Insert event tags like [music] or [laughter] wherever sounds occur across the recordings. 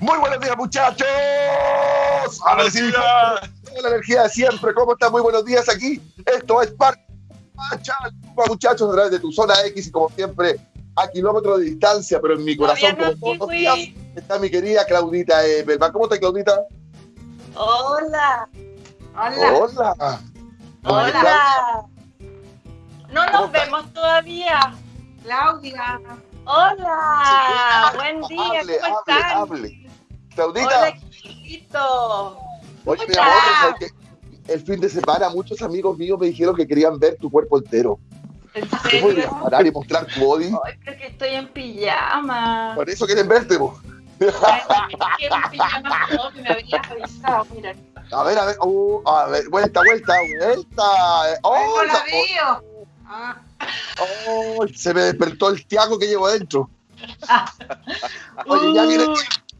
Muy buenos días, muchachos. A ver si la energía de siempre. ¿Cómo están? Muy buenos días aquí. Esto es parte muchachos, a través de tu zona X y como siempre a kilómetros de distancia, pero en mi corazón, como todos los días, está mi querida Claudita Belman. ¿Cómo estás, Claudita? Hola. Hola. Hola. Hola. No nos vemos todavía. Claudia. Hola. Buen día. Hable, ¿Cómo hable, están? Claudita. Hola, chiquito. Oye, mi ¿Cómo amor, qué? el fin de semana muchos amigos míos me dijeron que querían ver tu cuerpo entero. ¿En ¿Te serio? parar y mostrar tu body? Ay, creo que estoy en pijama. Por eso quieren verte, vos. Que. A ver, a ver, uh, a ver, vuelta, vuelta, vuelta. Oh, ¡Hola, la- Río! Ah, oh, se me despertó el Tiago que llevo adentro. [laughs] Oye, ya viene.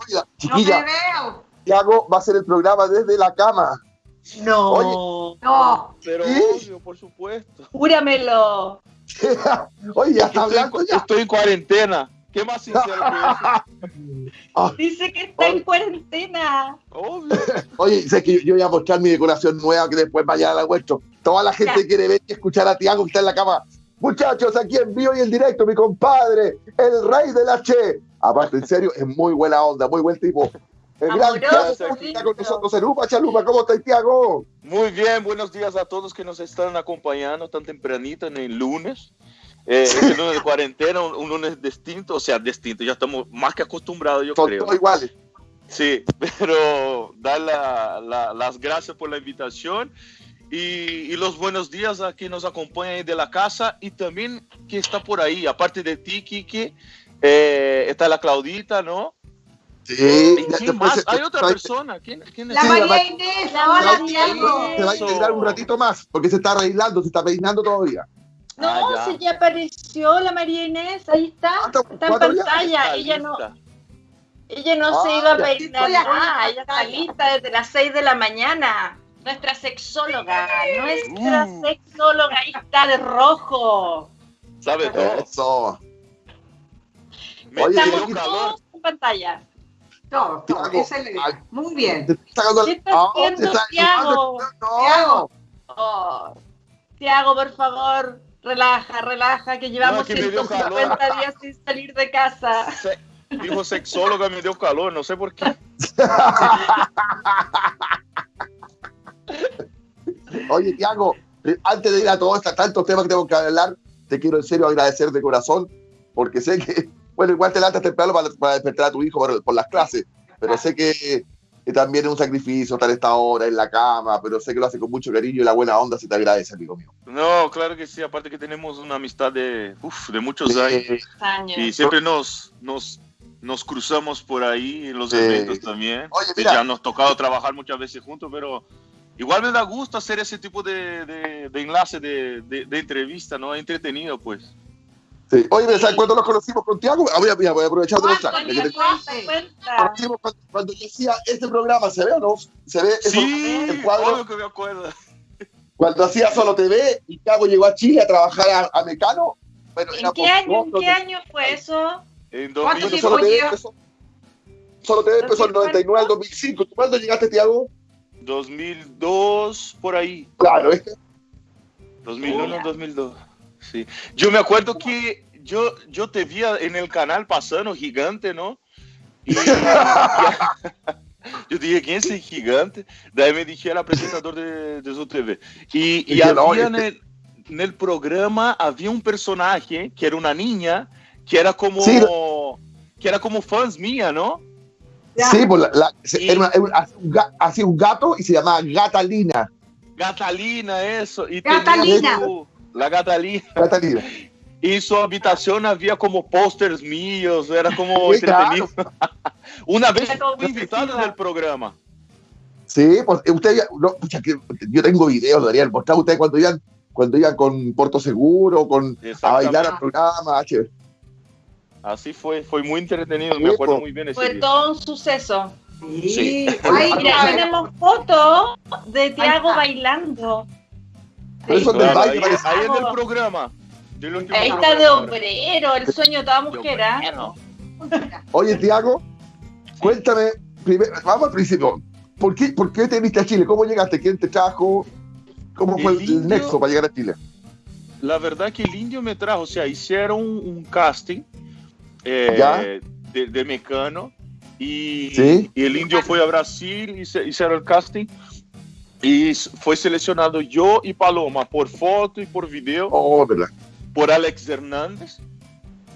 Oiga, no chiquilla, me veo. Tiago va a hacer el programa desde la cama. No. No. Pero ¿Sí? obvio, por supuesto. Júramelo. [laughs] Oye, ya está Estoy, en- hablando ya. estoy en cuarentena. ¿Qué más sincero que eso? [laughs] Dice que está en cuarentena. Obvio. [laughs] Oye, sé que yo, yo voy a mostrar mi decoración nueva que después mañana la muestro. Toda la gente Ya. quiere ver y escuchar a Tiago que está en la cama. Muchachos, aquí en vivo y en directo, mi compadre, el rey de la Che. Aparte, en serio, es muy buena onda, muy buen tipo. El gran Tiago está con nosotros en Upa Chalupa. ¿Cómo estás, Tiago? Muy bien, buenos días a todos que nos están acompañando tan tempranito en el lunes. Eh, este lunes de cuarentena, un, un lunes distinto, o sea, distinto, ya estamos más que acostumbrados, yo Son creo. todos iguales. Sí, [laughs] pero dar la- la- las gracias por la invitación y, y los buenos días a quien nos acompaña ahí de la casa y también que está por ahí, aparte de ti, Kiki, eh, está la Claudita, ¿no? Sí. ¿Y ya quién después más? se- Hay otra se- persona. ¿Quién, quién es? La María la- Inés. La Hola. Se va a integrar un ratito más, porque se está arreglando, se está peinando todavía. No, Ah, ya. si ya apareció la María Inés, ahí está. ¿Cuánto- Está en pantalla. Está Ella no, ella no Ah, se iba a ya. peinar en nada. Ella está lista desde las 6 de la mañana. Nuestra sexóloga, nuestra Uh. sexóloga, ahí está de rojo. ¿Sabe todo? Eso. Me Oye, dio Estamos todos en pantalla. Todo, todo. Muy bien. ¿Qué está Ah, haciendo, Tiago? Tiago. Tiago, por favor, relaja, relaja, que llevamos No, que me dio 150 días sin salir de casa. Se- Dijo sexóloga, me dio calor, no sé por qué. [laughs] Oye, Tiago, eh, antes de ir a todos estos tantos temas que tengo que hablar, te quiero en serio agradecer de corazón, porque sé que, [laughs] bueno, igual te levantas temprano para, para despertar a tu hijo por, por las clases, pero sé que, que también es un sacrificio estar esta hora en la cama, pero sé que lo hace con mucho cariño y la buena onda se te agradece, amigo mío. No, claro que sí, aparte que tenemos una amistad de, uf, de muchos años. Eh, Años. Y siempre nos, nos, nos cruzamos por ahí en los Sí. eventos también. Oye, mira. Ya nos ha tocado trabajar muchas veces juntos, pero igual me da gusto hacer ese tipo de, de, de enlace, de, de, de entrevista, ¿no? Entretenido, pues. sí. Oye, ¿sabes cuándo nos conocimos con Tiago? Ah, voy, voy a aprovechar de mostrar. ¿Cuánto Ya que te- Cuenta, Sí. cuenta. conocimos cuando, cuando yo hacía este programa, ¿se ve o no? ¿Se ve? Eso- Sí, el cuadro. obvio que me acuerdo. Cuando hacía Solo TV y Tiago llegó a Chile a trabajar a, a Mecano. Bueno, ¿En era qué por- año, en qué año fue eso? En ¿Cuánto 2000, Bueno, tiempo Solo TV empezó, Solo TV empezó en el 99 al 2005. ¿Tú cuándo llegaste, Tiago? 2002, por ahí. Claro, este. 2001, Mira. 2002. Sí. Yo me acuerdo que yo, yo te vi en el canal pasando gigante, ¿no? Y, [laughs] [laughs] yo dije, ¿quién es el gigante? De ahí me dije, era presentador de, de su TV. Y, y Y que no, había en este- el, en el programa, había un personaje que era una niña, que era como, Sí. que era como fans mía, ¿no? Ya. Sí, pues la, la- era una- era un- hacía un gato y se llamaba Gatalina. Gatalina, eso. Y Gatalina. tenía su- la Gatalina. Gatalina. Y en su habitación había como pósters míos, era como Sí, claro. [laughs] Una vez fui invitado festiva. del programa. Sí, pues eh, usted, ya- no, pucha, que yo tengo videos, deberían mostrar ustedes cuando iban, cuando iban con Puerto Seguro, con a bailar al programa. che. Así fue, fue muy entretenido, me acuerdo muy bien ese Fue día. todo un suceso. Sí. Sí. Ay, Mira, ay, tenemos fotos de Tiago bailando. Del baile ahí, ahí en el programa. del último Ahí está programa. de obrero, el sueño de toda mujer. ¿ah? Oye, Tiago, Cuéntame, primero, vamos al principio. ¿Por qué, ¿Por qué te viniste a Chile? ¿Cómo llegaste? ¿Quién te trajo? ¿Cómo fue El nexo para llegar a Chile? La verdad que el indio me trajo, o sea, hicieron un, un casting eh, ¿Ya? de, de Mecano y, Sí. y el indio fue a Brasil y se, hicieron el casting y s- fue seleccionado yo y Paloma por foto y por video Oh, por Alex Hernández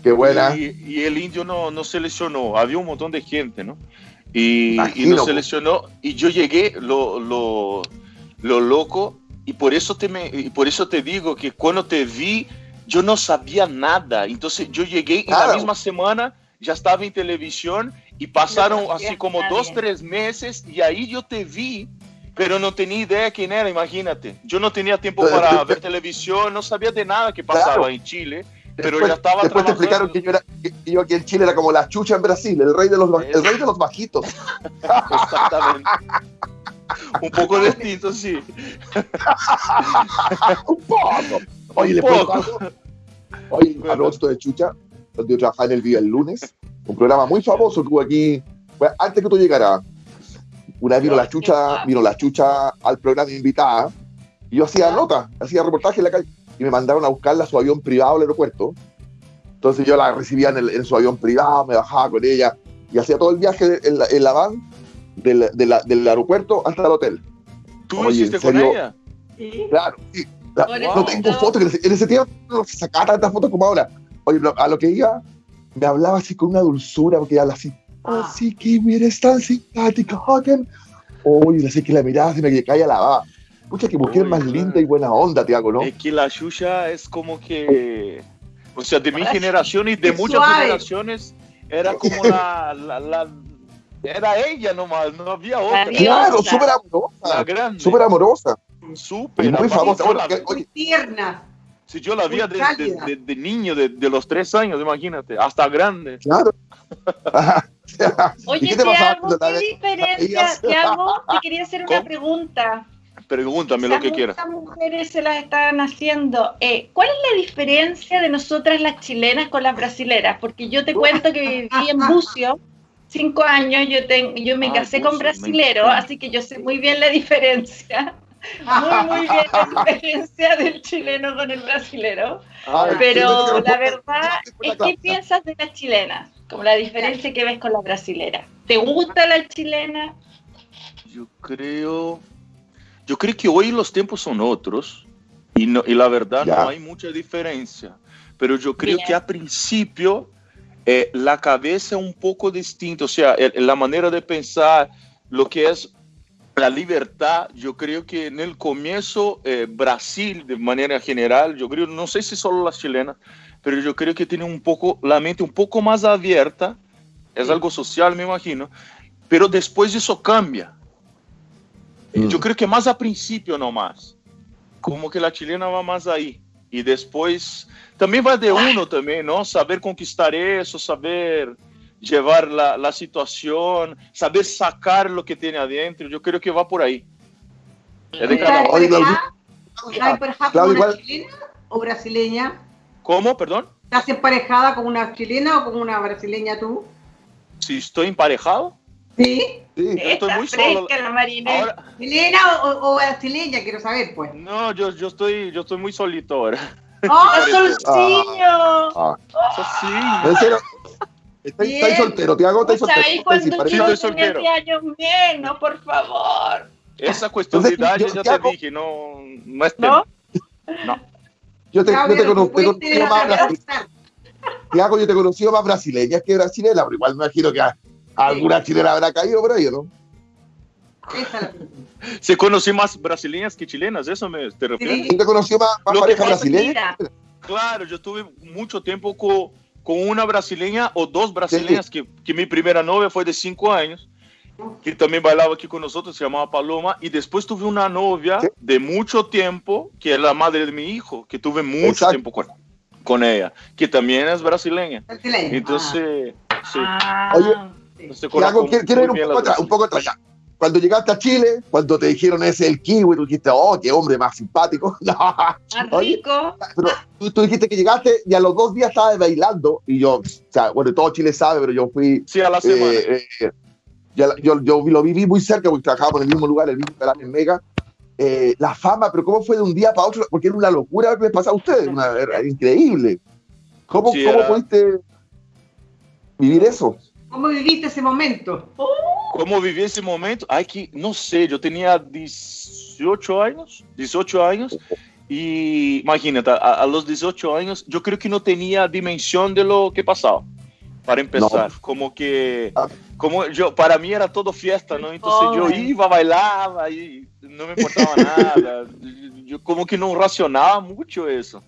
Qué buena. y, y el indio no, no seleccionó, había un montón de gente, ¿no? Y, y no po. seleccionó y yo llegué lo, lo, lo loco y por eso te me, y por eso te digo que cuando te vi yo no sabía nada, entonces yo llegué en Claro. la misma semana ya estaba en televisión y pasaron No como nadie. dos, tres meses y ahí yo te vi. Pero no tenía idea quién era, imagínate. Yo no tenía tiempo Pero para ver televisión, no sabía de nada que pasaba Claro. en Chile, pero después, ya estaba después te explicaron que yo, era, que yo aquí en Chile era como la chucha en Brasil, el rey de los, el rey de los bajitos. [laughs] Exactamente. Un poco distinto, sí. [laughs] Un poco. Oye, ¿le algo? Oye, [laughs] a propósito de chucha, donde yo trabajaba en el día el lunes, un programa muy famoso que hubo aquí, bueno, antes que tú llegaras. Una vez vino la chucha, vino la chucha al programa invitada, y yo hacía nota, hacía reportaje en la calle, y me mandaron a buscarla a su avión privado al aeropuerto. Entonces yo la recibía en, el- en su avión privado, me bajaba con ella, y hacía todo el viaje en la, en la van del, de la- del aeropuerto hasta el hotel. ¿Tú Oye, hiciste ¿en con ella? Sí. Claro, sí. La- no eso- tengo fotos, que en ese, en ese tiempo no se sacaba tantas fotos como ahora. Oye, a lo que iba, me hablaba así con una dulzura, porque habla así, oh, Ah. sí, Kimi, eres tan simpática, Hagen. Oye, así que la mirada se me caía la baba. Pucha, que mujer Uy, más claro. linda y buena onda, Tiago, ¿no? Es que la Xuxa es como que, o sea, de mi generación y de Es muchas suave. generaciones, era como la, la, la- era ella nomás, no había otra. La Claro, súper La amorosa, grande. súper amorosa. Súper. Muy famosa. Bueno, que- Muy oye, tierna. Si yo la vi de, de- de- de niño, de, de los tres años, imagínate, hasta grande. claro. [laughs] ¿Y Oye, qué te la ¿qué diferencia? Tiago, te quería hacer una ¿Cómo? pregunta. Pregúntame lo que quieras. Muchas mujeres se las están haciendo. Eh, ¿Cuál es la diferencia de nosotras las chilenas con las brasileras? Porque yo te cuento que viví en Bucio cinco años, yo, ten- yo me Ah, casé Bucio, con brasilero, así que yo sé muy bien la diferencia. Muy, muy bien la diferencia del chileno con el brasilero. Pero la verdad es que piensas de las chilenas, como la diferencia que ves con la brasilera. ¿Te gusta la chilena? Yo creo, yo creo que hoy los tiempos son otros y, no, y la verdad Ya. no hay mucha diferencia. Pero yo creo Bien. que a principio eh, la cabeza es un poco distinta, o sea, el- la manera de pensar, lo que es la libertad, yo creo que en el comienzo eh, Brasil, de manera general, yo creo, no sé si solo las chilenas, pero yo creo que tiene un poco la mente un poco más abierta, es algo social, me imagino, pero después eso cambia. Mm. Yo creo que más a principio nomás, como que la chilena va más ahí. Y después también va de uno también, ¿no? Saber conquistar eso, saber llevar la, la situación, saber sacar lo que tiene adentro. Yo creo que va por ahí. Es de cada ¿Estás una chilena o brasileña? ¿Cómo? Perdón. ¿Estás emparejada con una chilena o con una brasileña tú? Si estoy emparejado. Sí. Sí. estoy Está muy solo. fresca la. Ahora, ¿Chilena o, o brasileña? Quiero saber, pues. no, yo, yo, estoy, yo estoy muy solito ahora. ¡Oh! [laughs] ¡Solciño! Ah, sí. ¿En serio? ¿Estáis Bien. estáis soltero, Tiago? ¿Estáis soltero? ¿Sabéis ¿Estáis cuando yo soltero. 10 años menos, por favor? Esa cuestión de Entonces, edad yo- yo te dije, no, no es ¿No? tema. Yo te, yo Claudia, te no conozco, te puedes conozco más dejar brasile- pasar. Tiago, yo te he conocido más brasileña que brasileña, pero igual me imagino que a- alguna chilena habrá caído por ahí, ¿no? Se conocí más brasileñas que chilenas, ¿eso me te refieres? Sí. ¿Quién te conoció más, más Lo que pareja pasa- brasileña? Claro, yo tuve mucho tiempo co- con, una brasileña o dos brasileñas, que, que mi primera novia fue de cinco años, que también bailaba aquí con nosotros, se llamaba Paloma, y después tuve una novia Sí. de mucho tiempo, que es la madre de mi hijo, que tuve mucho Exacto. tiempo con, con ella, que también es brasileña. Brasileña. Entonces, sí. Ah, Oye, conozco quiero, ir un poco, atrás, un poco atrás ya. Cuando llegaste a Chile, cuando te dijeron ese el kiwi, tú dijiste, oh, qué hombre más simpático. [laughs] No, más Oye, rico. pero tú, tú dijiste que llegaste y a los dos días estabas bailando y yo, o sea, bueno, todo Chile sabe, pero yo fui Sí, a la semana. eh, eh, yo, yo, lo viví muy cerca porque trabajábamos en el mismo lugar, el mismo en Mega. Eh, la fama, pero ¿cómo fue de un día para otro? Porque era una locura que les pasa a ustedes, una, era increíble. ¿Cómo, ¿cómo pudiste vivir eso? ¿Cómo viviste ese momento? ¿Cómo viví ese momento? Ay, que, no sé, yo tenía 18 años, 18 años, y imagínate, a, los 18 años, yo creo que no tenía dimensión de lo que pasaba, para empezar. Como que, ah. como yo, para mí era todo fiesta, ¿no? Entonces yo iba, bailaba y no me importaba nada. Yo como que no racionaba mucho eso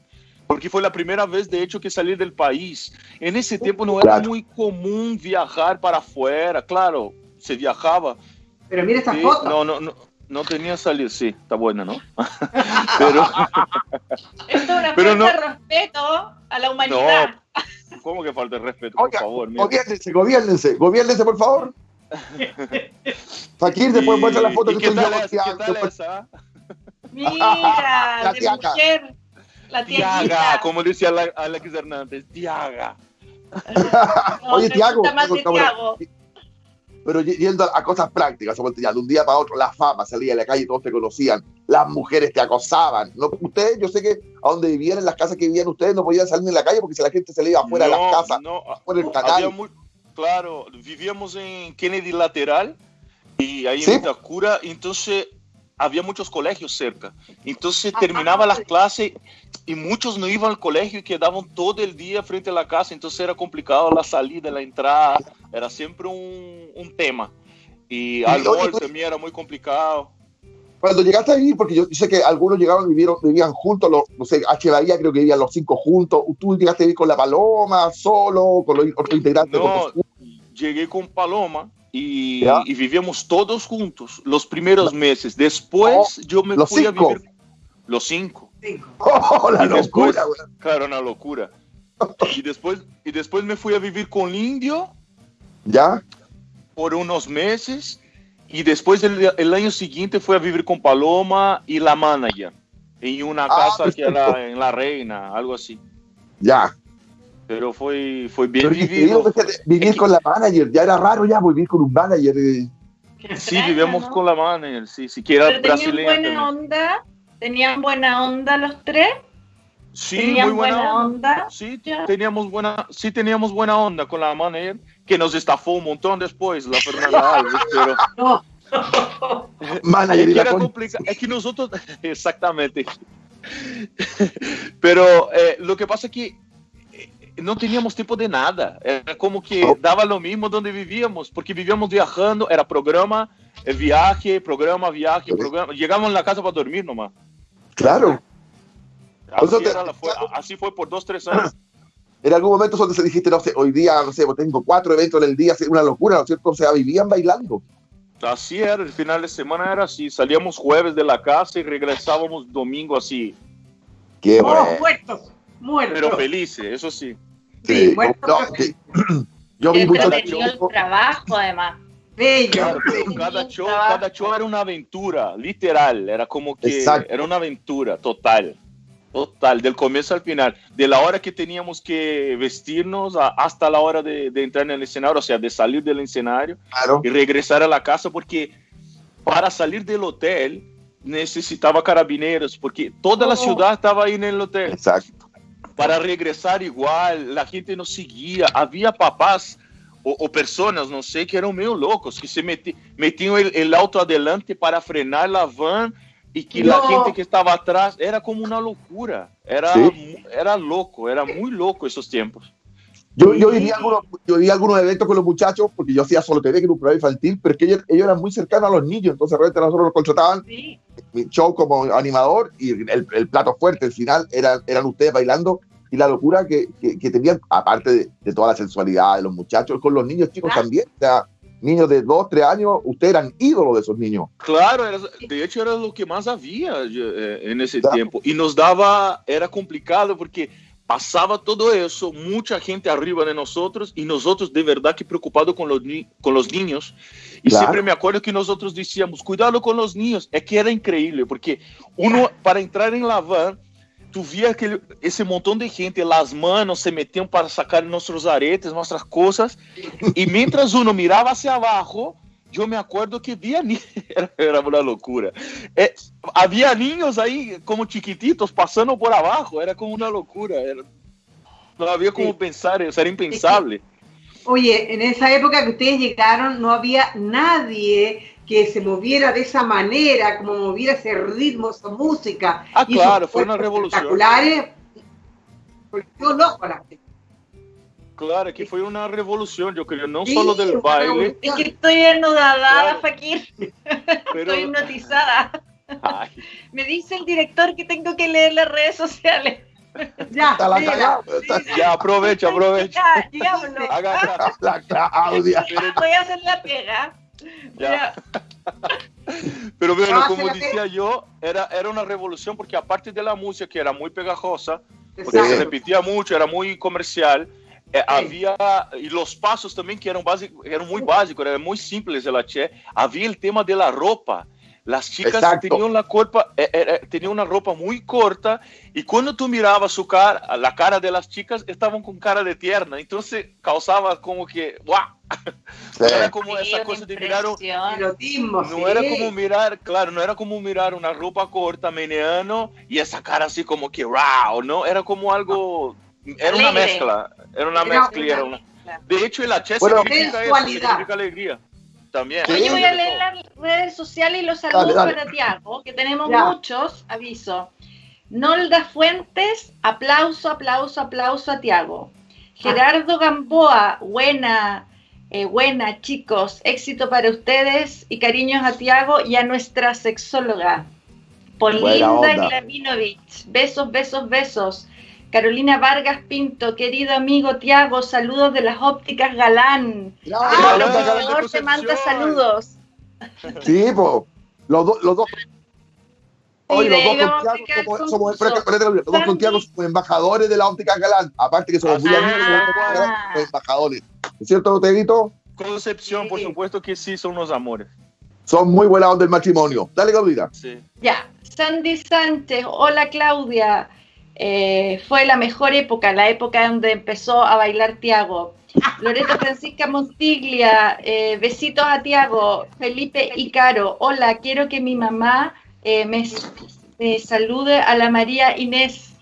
porque fue la primera vez, de hecho, que salí del país. En ese tiempo no era muy común viajar para afuera, claro, se viajaba. Pero mira esta foto. No, no, no, no tenía salir, sí, está buena, ¿no? [laughs] Pero, Esto es una falta de respeto a la humanidad. No, ¿Cómo que falta de respeto, por favor? Mira. Gobiernense, gobiernense, gobiernense, por favor. [laughs] Fakir, después muestra la foto que estoy yo. ¿qué tal esa? Mira, [laughs] de mujer. La Tiaga, como decía Alex Hernández, Tiaga. Oye, Tiago. Pero yendo a cosas prácticas, de un día para otro, la fama salía a la calle, todos te conocían, las mujeres te acosaban. No, ustedes, yo sé que a donde vivían, en las casas que vivían ustedes, no podían salir en la calle porque si la gente se le iba afuera de las casas, no, por el canal. claro, vivíamos en Kennedy Lateral y ahí en Itacura, entonces había muchos colegios cerca. Entonces terminaba las clases y muchos no iban al colegio y quedaban todo el día frente a la casa, entonces era complicado la salida, la entrada, era siempre un, un tema. Y algo también era muy complicado. Cuando llegaste a vivir, porque yo sé que algunos llegaban, vivieron, vivían juntos, los, no sé, H. Bahía creo que vivían los cinco juntos, ¿tú llegaste a vivir con la Paloma, solo, con los otros integrantes? No, llegué con Paloma, y, y, vivíamos todos juntos los primeros meses. Después oh, yo me fui a vivir los cinco. [laughs] Oh, la locura, Claro, una locura. y después y después me fui a vivir con Indio. Ya. Por unos meses y después el, el año siguiente fui a vivir con Paloma y la manager en una ah, casa que era en La Reina, algo así. Ya. Pero fue, fue bien vivido. Vivir con la manager, ya era raro ya vivir con un manager. Sí, vivíamos con la manager, sí, siquiera ¿Tenían buena onda? ¿Tenían buena onda los tres? Sí, muy buena, onda? Sí, teníamos buena, sí teníamos buena onda con la manager, que nos estafó un montón después, la Fernanda Alves, [laughs] pero... No. [laughs] manager es, que es que nosotros, [laughs] exactamente. Pero eh, lo que pasa es que no teníamos tiempo de nada. Era como que daba lo mismo donde vivíamos, porque vivíamos viajando, era programa, eh, viaje, programa, viaje, programa. Llegamos a la casa para dormir nomás. Claro. Así, fue por dos, tres años. En algún momento donde se dijiste, no sé, hoy día, no sé, tengo cuatro eventos en el día, una locura, ¿no es cierto? O sea, vivían bailando. Así era, el final de semana era así, salíamos jueves de la casa y regresábamos domingo así. Qué bueno. Pero felices, eso sí. Sí, [clears throat] Yo vi mucho el trabajo, además. Cada, show, cada show era una aventura, literal. Era como que era una aventura total. Total, del comienzo al final. De la hora que teníamos que vestirnos hasta la hora de, entrar en el escenario, o sea, de salir del escenario y regresar a la casa, porque para salir del hotel necesitaba carabineros, porque toda la oh. ciudad estaba ahí en el hotel. Exacto para regresar igual, la gente nos seguía, había papás o, personas, no sé, que eran medio locos, que se metían el, auto adelante para frenar la van y que la gente que estaba atrás era como una locura, era, era loco, era muy loco esos tiempos. Yo, yo, viví algunos, yo vi algunos eventos con los muchachos, porque yo hacía solo TV, que era un programa infantil, pero es que ellos, eran muy cercanos a los niños, entonces realmente nosotros los contrataban mi show como animador y el, el, plato fuerte, al final, eran, eran ustedes bailando y la locura que, que, tenían, aparte de, toda la sensualidad de los muchachos, con los niños chicos también. O sea, niños de 2, 3 años, ustedes eran ídolos de esos niños. Claro, de hecho era lo que más había eh, en ese tiempo. Y nos daba, era complicado porque pasaba todo eso, mucha gente arriba de nosotros y nosotros de verdad que preocupados con los, con los niños. Y siempre me acuerdo que nosotros decíamos, cuidado con los niños. Es que era increíble, porque uno para entrar en la van tu via aquele, esse montão de gente, las manos se metiam para sacar nossos aretes, nossas coisas, e mientras uno mirava hacia abaixo, yo me acuerdo que había niños, [laughs] era, una locura. Eh, había niños ahí como chiquititos pasando por abajo, era como una locura. no había como pensar eso, era impensable. Oye, en esa época que ustedes llegaron no había nadie que se moviera de esa manera, como moviera ese ritmo, esa música. Ah, claro, fue una revolución. Espectaculares. Yo loco la gente. Claro, aquí fue una revolución, yo creo, no solo del baile. Es que estoy enudada, Fakir. [laughs] Estoy hipnotizada. Me dice el director que tengo que leer las redes sociales. Ya, ya, aprovecha, aprovecha. Ya, la Claudia. Voy a hacer la pega. Ya. [laughs] Pero bueno, como decía yo, era, era una revolución porque aparte de la música que era muy pegajosa, porque se repetía mucho, era muy comercial, eh, había, y los pasos también que eran, básicos, eran muy básicos, eran muy simples de la Che, había el tema de la ropa. Las chicas tenían la, culpa, eh, eh, tenían una ropa muy corta y cuando tú mirabas su cara, la cara de las chicas estaban con cara de tierna, entonces causaba como que, ¡guau! No era como esa cosa de mirar, no era como mirar, claro, no era como mirar una ropa corta, meneano y esa cara así como que, ¡wow! No, era como algo, era una mezcla, era una mezcla, era una... De hecho, el H bueno, significa, eso, significa alegría. También. Voy a leer las redes sociales y los saludos para Tiago, que tenemos muchos, aviso. Nolda Fuentes, aplauso, aplauso, aplauso a Tiago. Gerardo Gamboa, buena, eh, buena, chicos, éxito para ustedes y cariños a Tiago y a nuestra sexóloga. Polinda Glavinovich, besos, besos, besos. Carolina Vargas Pinto, querido amigo Tiago, saludos de las ópticas Galán. Ah, el te manda saludos. Sí, pues, los, dos los dos. Hoy los dos con somos, los dos con Tiago somos embajadores de la óptica Galán. Aparte que somos muy amigos, ah. somos embajadores. ¿Es cierto, Teguito? Concepción, por supuesto que sí, son unos amores. Son muy buenas del matrimonio. Dale, Claudia. Sí. Ya. Sandy Sánchez, hola Claudia. Eh, fue la mejor época, la época donde empezó a bailar Tiago. [laughs] Loreta Francisca Montiglia, eh, besitos a Tiago, Felipe y Caro. Hola, quiero que mi mamá eh, me, salude a la María Inés.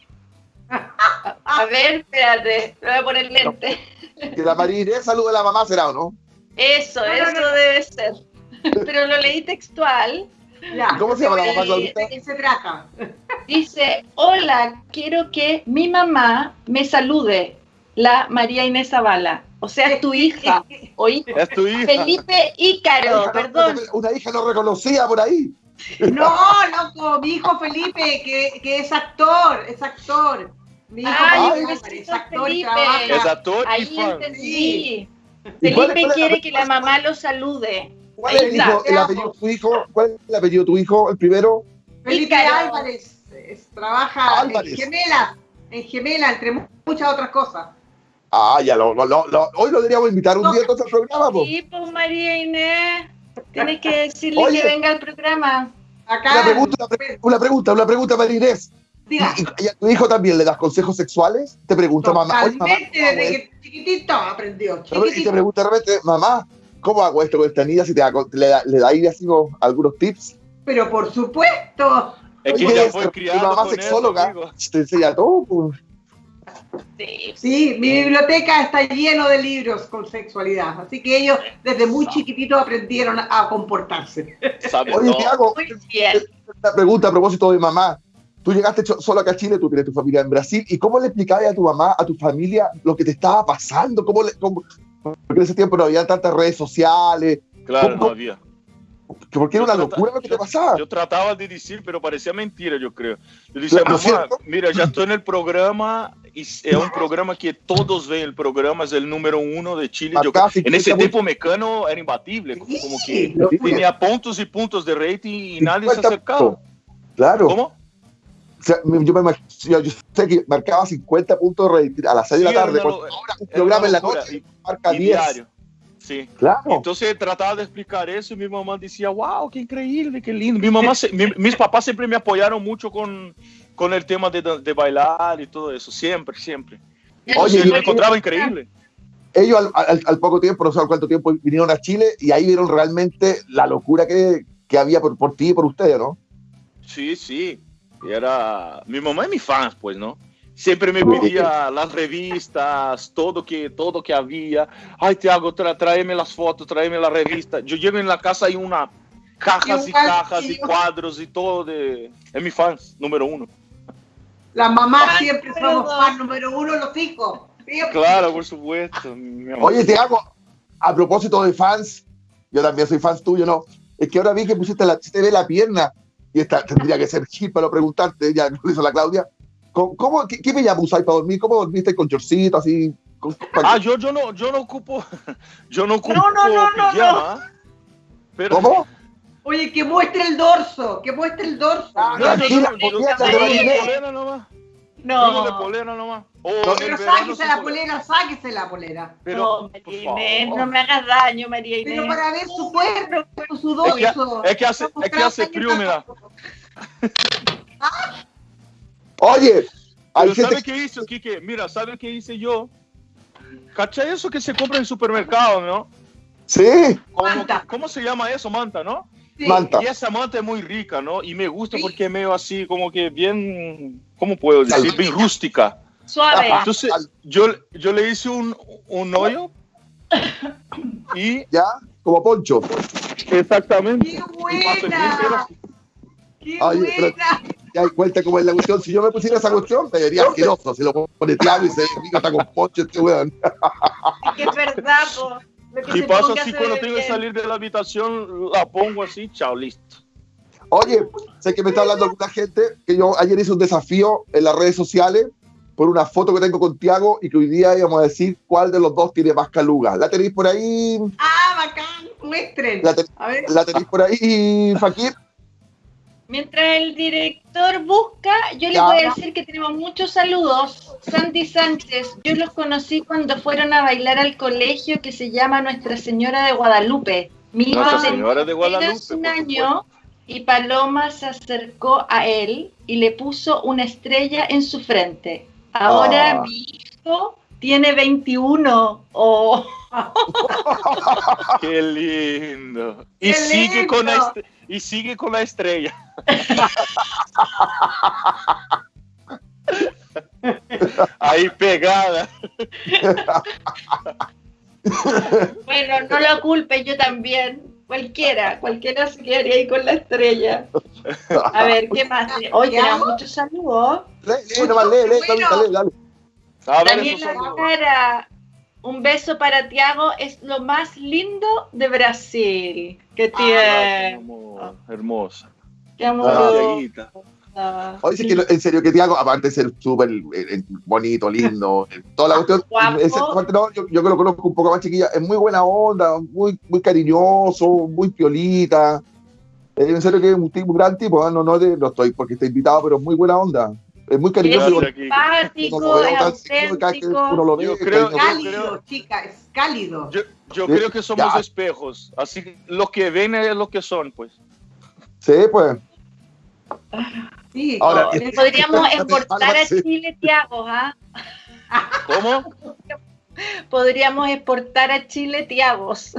A, ver, espérate, le voy a poner lente. Que la María Inés salude a la mamá, ¿será o no? Eso, eso debe ser. Pero lo leí textual. ¿Cómo se llama la mamá, ¿De qué se trata? Dice, hola, quiero que mi mamá me salude, la María Inés Zavala. O sea, es tu [laughs] hija. O Es tu hija. Felipe Ícaro, perdón. Una hija no reconocía por ahí. No, loco, mi hijo Felipe, que, que es actor, es actor. Mi hijo Ay, es actor trabaja. Es actor Ahí entendí. Felipe quiere que la mamá lo salude. ¿Cuál es el, apellido de tu hijo? ¿Cuál es el apellido de tu hijo, el primero? Felipe Álvarez. trabaja en Gemela, en Gemela, entre muchas otras cosas. Ah, ya lo, hoy lo deberíamos invitar un día a al programa. Sí, pues María Inés, tienes que [laughs] decirle que venga al programa. Acá. Una pregunta, una, pregunta, una pregunta, María Inés. ¿Y, a tu hijo también le das consejos sexuales? Te pregunta mamá. Oye, mamá desde que chiquitito aprendió. Y te pregunta de repente, mamá, ¿cómo hago esto con esta niña? Si te le, da, le da ahí así algunos tips. Pero por supuesto. Es que ya fue criado mi mamá sexóloga te enseña todo. Pues. Sí. mi biblioteca está lleno de libros con sexualidad, así que ellos desde muy chiquititos aprendieron a comportarse. Oye, hago una pregunta a propósito de mamá. Tú llegaste solo acá a Chile, tú tienes tu familia en Brasil, ¿y cómo le explicabas a tu mamá, a tu familia, lo que te estaba pasando? ¿Cómo le, cómo, porque en ese tiempo no había tantas redes sociales. Claro, no había. Porque era una locura lo que te pasaba. Yo trataba de decir, pero parecía mentira, yo creo. Yo decía, mamá, mira, ya estoy en el programa, y es un programa que todos ven, el programa es el número uno de Chile. Yo, en ese tiempo Mecano era imbatible, como que tenía puntos y puntos de rating y nadie se acercaba. Claro. ¿Cómo? Yo, me, yo, sé que marcaba 50 puntos a las 6 de la tarde. ahora un programa en la noche marca 10. Diario. Sí. Claro. Entonces trataba de explicar eso y mi mamá decía, wow, qué increíble, qué lindo. Mi mamá, mis papás siempre me apoyaron mucho con, con el tema de, de, bailar y todo eso, siempre, siempre. Oye, yo me encontraba increíble. ellos al, poco tiempo, no sé cuánto tiempo, vinieron a Chile y ahí vieron realmente la locura que, que había por, por ti y por ustedes, ¿no? Sí, sí. Era mi mamá y mi fans, pues, ¿no? Siempre me pedía las revistas, todo que, todo que había. Ay, Tiago, tra tráeme las fotos, tráeme la revista. Yo llego en la casa y una cajas y cajas y cuadros y todo de... Es mi fans, número uno. La mamá siempre somos fans número uno, los hijos. Claro, por supuesto. Oye, Tiago, a propósito de fans, yo también soy fans tuyo, ¿no? Es que ahora vi que pusiste la, te ve la pierna y esta tendría que ser Gil para preguntarte, ya lo hizo la Claudia. ¿Cómo, qué, qué pijama usáis para dormir? ¿Cómo dormiste con chorcito así? ah, yo, yo, no, yo no ocupo, [laughs] yo no ocupo no, no, no, pijama. Pero... ¿Cómo? Oye, que muestre el dorso, que muestre el dorso. Ah, no, no, no, no, no, de polera nomás. Oh, no, pero sáquese la polera, sáquese la polera. Pero, no, María Inés, no me hagas daño, María Inés. Pero para ver su cuerpo, su dorso. Es que, hace, es que hace frío, mira. [laughs] Oye, ¿sabe qué hizo, Kike? Mira, ¿sabe qué hice yo? ¿Cachai eso que se compra en el supermercado, no? Sí. ¿Cómo, se llama eso? Manta, ¿no? Sí. Manta. Y esa manta es muy rica, ¿no? Y me gusta porque es medio así, como que bien, ¿cómo puedo decir? Bien rústica. Suave. Entonces, yo, yo le hice un, un hoyo [coughs] y... ¿Ya? Como poncho. Exactamente. ¡Qué buena! ¡Qué buena! ya cuenta cómo es la cuestión. Si yo me pusiera esa cuestión, me vería asqueroso. Si lo pone Tiago y se diga está con pocho este weón. Es que es verdad, po. Y pasa así cuando tengo que salir de la habitación, la pongo así, chao, listo. Oye, sé que me está hablando alguna gente que yo ayer hice un desafío en las redes sociales por una foto que tengo con Tiago y que hoy día íbamos a decir cuál de los dos tiene más caluga. ¿La tenéis por ahí? Ah, bacán, muestren. ¿La, ¿la tenéis por ahí, Fakir? Mientras el director busca, yo le voy a decir que tenemos muchos saludos. Sandy Sánchez, yo los conocí cuando fueron a bailar al colegio que se llama Nuestra Señora de Guadalupe. Mi Nuestra Señora de Guadalupe. un año y Paloma se acercó a él y le puso una estrella en su frente. Ahora ah. mi hijo tiene 21. Oh. [laughs] Qué lindo. Y sigue con este y sigue con la estrella. Ahí pegada. Bueno, no lo culpe, yo también. Cualquiera, cualquiera se quedaría ahí con la estrella. A ver, ¿qué más? Tenemos muchos saludos. Daniela Cara, un beso para Tiago, es lo más lindo de Brasil. Que ah, tiene. hermosa. Qué amor. Ah, Oye, sí. que en serio, que Tiago, aparte de ser súper eh, bonito, lindo, toda la cuestión, ese, no, yo, yo, que lo conozco un poco más chiquilla, es muy buena onda, muy, muy cariñoso, muy piolita. En serio que es un, tipo, un gran tipo, ¿eh? no, no, no estoy porque está invitado, pero es muy buena onda. Es muy cariñoso. Es simpático, es auténtico. Yo creo, cálido, chica, es cálido. Yo, yo creo que somos espejos, así lo que ven es lo que son, pues. Sí, pues. Sí, Ahora, podríamos exportar a Chile, Tiago, ¿ah? ¿Cómo? Podríamos exportar a Chile Tiagos.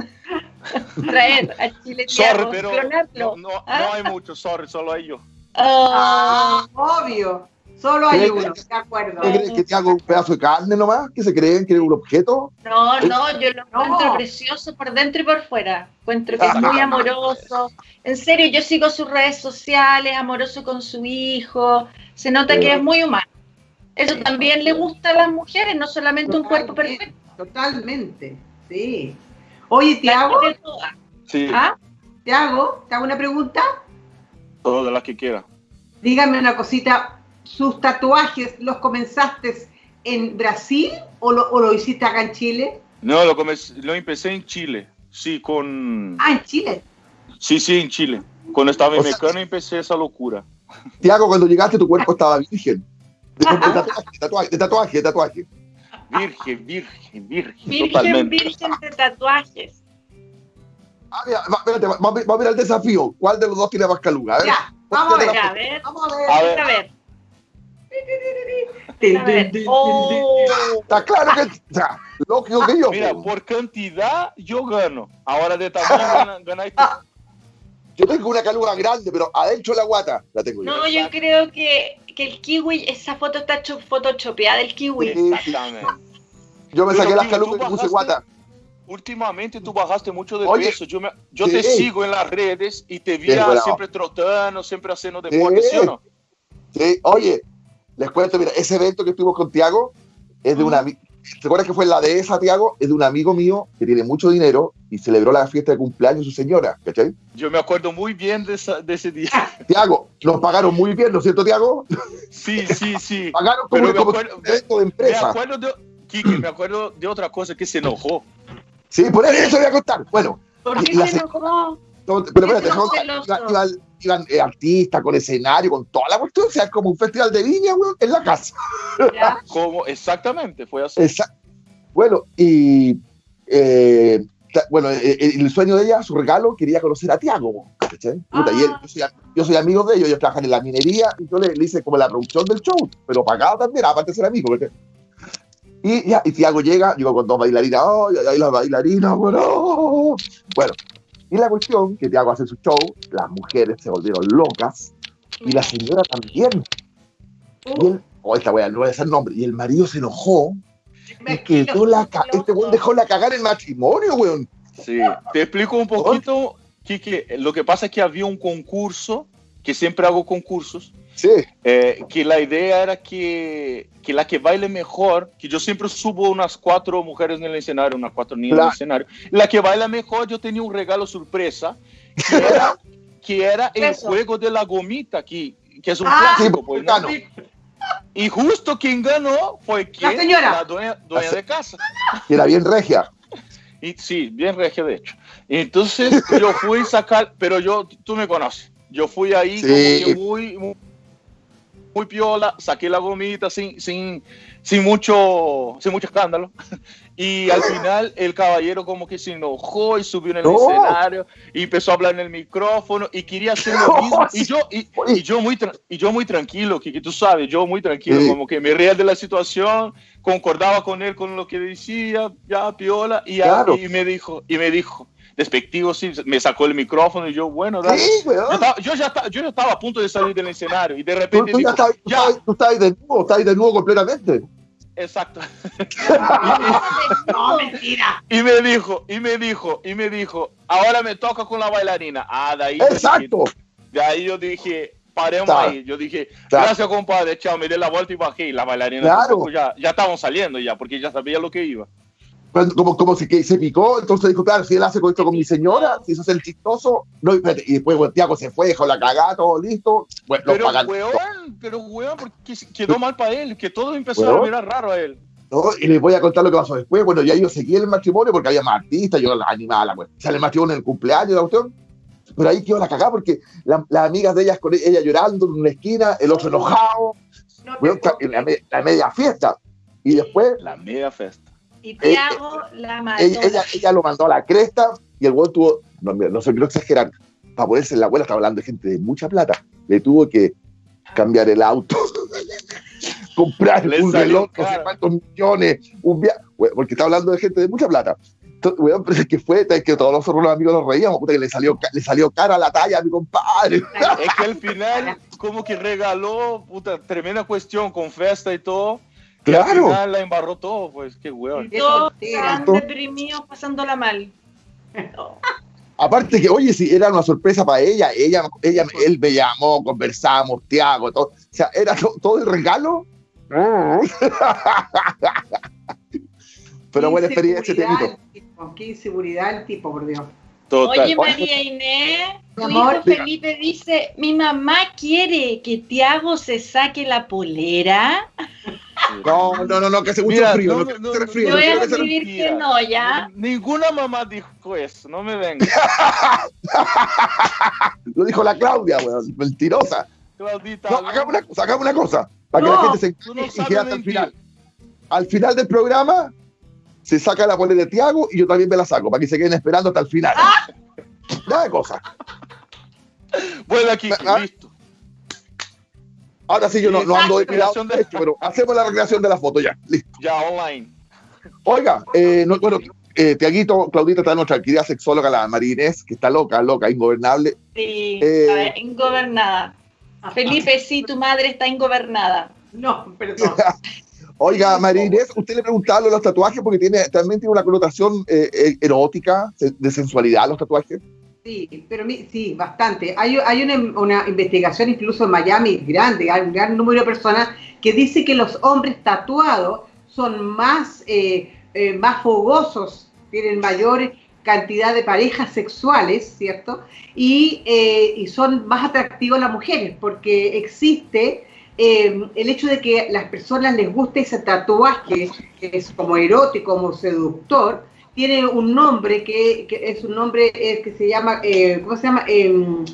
Traer a Chile Tiagos. pero no, no, ¿ah? hay mucho, sorry, solo hay yo. Ah, obvio. Solo hay uno, de acuerdo. ¿Qué crees que te hago un pedazo de carne nomás? ¿Que se creen que es un objeto? No, no, yo lo encuentro precioso por dentro y por fuera. Encuentro que es muy amoroso. En serio, yo sigo sus redes sociales, amoroso con su hijo. Se nota que es muy humano. Eso también le gusta a las mujeres, no solamente un cuerpo perfecto. Totalmente, sí. Oye, ¿te hago? Sí. ¿Ah? ¿Te hago? ¿Te hago una pregunta? Todas las que quiera. Dígame una cosita sus tatuajes los comenzaste en Brasil o lo, hiciste acá en Chile? No, lo, lo empecé en Chile, sí, con... Ah, en Chile. Sí, sí, en Chile. Cuando estaba en Mecano empecé esa locura. Tiago, cuando llegaste tu cuerpo estaba virgen. De, tatuaje, de tatuaje, de tatuaje, Virgen, virgen, virgen. Virgen, totalmente. virgen de tatuajes. Ah, mira, espérate, vamos, a ver el desafío. ¿Cuál de los dos tiene más caluga? Ya, vamos a ver, a ver. Vamos a ver. A ver. A ver. Oh. Está claro que, sea, lógico que yo. Mira, por cantidad yo gano. Ahora de tamaño ganáis Yo tengo una caluga grande, pero adentro la guata la tengo No, yo, creo que, que, el kiwi, esa foto está photoshopeada del kiwi. Exactamente. Yo me saqué las calugas y puse guata. Últimamente tú bajaste mucho de peso. Yo, me, yo te sigo en las redes y te vi siempre trotando, siempre haciendo deporte, ¿sí o no? Sí, oye, les cuento, mira, ese evento que estuvimos con Tiago es de una. ¿Te acuerdas que fue la de esa, Tiago? Es de un amigo mío que tiene mucho dinero y celebró la fiesta de cumpleaños de su señora, ¿cachai? Yo me acuerdo muy bien de, de ese día. [laughs] Tiago, nos pagaron muy bien, ¿no es cierto, Tiago? Sí, [laughs] sí, sí. pagaron como, un evento de empresa. Me acuerdo de, Kiki, me acuerdo de otra cosa que se enojó. Sí, por eso voy a contar. Bueno. ¿Por qué se enojó? pero espérate, iban, iban eh, artistas con escenario, con toda la cuestión, o sea, como un festival de viña, weón, en la casa. [laughs] Como, exactamente, fue así. bueno, y eh, bueno, eh, el, sueño de ella, su regalo, quería conocer a Tiago. Ah. yo, soy, amigo de ellos, ellos trabajan en la minería, y yo le, hice como la producción del show, pero pagado también, aparte de ser amigo. Porque, y ya, y Tiago llega, digo con dos bailarinas, ¡oh! Y ahí las bailarinas, bueno. Bueno, y la cuestión que Tiago hace su show, las mujeres se volvieron locas y la señora también. Y él, oh, esta wea, no voy a decir nombre, y el marido se enojó y quedó la este weón dejó la cagar el matrimonio, weón. Sí, te explico un poquito, Kiki. Lo que pasa es que había un concurso, que siempre hago concursos, Sí. Eh, que la idea era que, que, la que baile mejor, que yo siempre subo unas cuatro mujeres en el escenario, unas cuatro niñas en el escenario, la que baila mejor yo tenía un regalo sorpresa, que era, [laughs] que era el juego de la gomita, que, que es un ah, clásico, pues, ¿no? Y justo quien ganó fue quien, la, señora. la dueña, dueña de casa. Que era bien regia. Y, sí, bien regia de hecho. Entonces yo fui a sacar, pero yo, tú me conoces, yo fui ahí como que muy muy piola, saqué la gomita sin, sin, sin, mucho, sin mucho escándalo. [laughs] Y al final el caballero como que se enojó y subió en el escenario y empezó a hablar en el micrófono y quería hacer lo [laughs] mismo. Y yo, y, yo, muy, y yo muy tranquilo, que, tú sabes, yo muy tranquilo, como que me reía de la situación, concordaba con él con lo que decía, ya piola, y, y me dijo, y me dijo, despectivo, sí, me sacó el micrófono y yo, bueno, dale. yo, ya estaba, yo, estaba, a punto de salir del escenario y de repente. Tú, dijo, ya, tú estás de nuevo, estás de nuevo completamente. Exacto. [laughs] no, mentira. Y me dijo, y me dijo, y me dijo, ahora me toca con la bailarina. Ah, de ahí. Exacto. de ahí yo dije, paremos ahí. Yo dije, gracias, compadre, chao, me di la vuelta y bajé. Y la bailarina, claro. ya, ya estaban saliendo ya, porque ya sabía lo que iba como, como si que se picó, entonces dijo, claro, si él hace con esto con mi señora, si eso es el chistoso, no, y después bueno, Tiago se fue, dejó la cagada, todo listo. Bueno, pero weón, pero weón, porque quedó mal para él, que todo empezó a mirar raro a él. No, y les voy a contar lo que pasó después. Bueno, ya yo seguí el matrimonio porque había más artistas, yo la animaba, la sale el matrimonio en el cumpleaños, la cuestión. Pero ahí quedó la cagada porque las amigas de ellas con ella llorando en una esquina, el otro enojado, la, media fiesta. Y después. La media fiesta. Y eh, Tiago eh, la mandó. Ella, ella, lo mandó a la cresta y el güey tuvo, no, no sé, quiero exagerar, para ponerse en la abuela, estaba hablando de gente de mucha plata, le tuvo que cambiar el auto, [laughs] comprar un reloj, no sé cuántos millones, un viaje, porque está hablando de gente de mucha plata. Entonces, pero es que fue, es que todos nosotros los amigos nos reíamos, puta, que le salió, le salió cara a la talla a mi compadre. Es que al final, como que regaló, puta, tremenda cuestión con festa y todo Claro. Al la embarró todo, pues, qué. Y todos están deprimidos, pasándola mal. [laughs] Aparte que, oye, si era una sorpresa para ella, ella, ella, él me llamó, conversamos, Tiago, todo. O sea, era todo el regalo. [laughs] Pero buena experiencia, Tiaguito. Qué inseguridad el tipo, por Dios. Oye, María Inés, tu hijo Felipe dice, mi mamá quiere que Tiago se saque la polera. No, no, no, no, que hace mucho frío. No, no, no, frío, yo voy a escribir que no, ¿ya? Ninguna mamá dijo eso, no me venga. [laughs] Lo dijo la Claudia, weón, mentirosa. Claudita. No, hagamos una cosa, hagamos una cosa, para que la gente se y quede hasta el final. Al final del programa, se saca la polera de Tiago y yo también me la saco, para que se queden esperando hasta el final. ¡Ah! Nada de cosas. Bueno, aquí, ¿Ah? listo. Ahora sí, yo no, no ando depilado, de... pero hacemos la recreación de la foto ya. Listo. Ya, online. Oiga, eh, no, bueno, eh, Tiaguito, Claudita está nuestra querida sexóloga, la Marinés, que está loca, loca, ingobernable. Sí, eh, ingobernada. Felipe, sí, tu madre está ingobernada. No, perdón. [laughs] Oiga, Marinés, usted le preguntaba los tatuajes porque tiene, también tiene una connotación eh, erótica, de sensualidad los tatuajes. Sí, pero sí, bastante. Hay, hay una, una, investigación incluso en Miami grande, hay un gran número de personas que dice que los hombres tatuados son más, eh, eh, más fogosos, tienen mayor cantidad de parejas sexuales, ¿cierto? Y, eh, y son más atractivos las mujeres, porque existe el hecho de que las personas les guste ese tatuaje, que es como erótico, como seductor, tiene un nombre que, es un nombre eh, que se llama, eh, ¿cómo se llama? Em,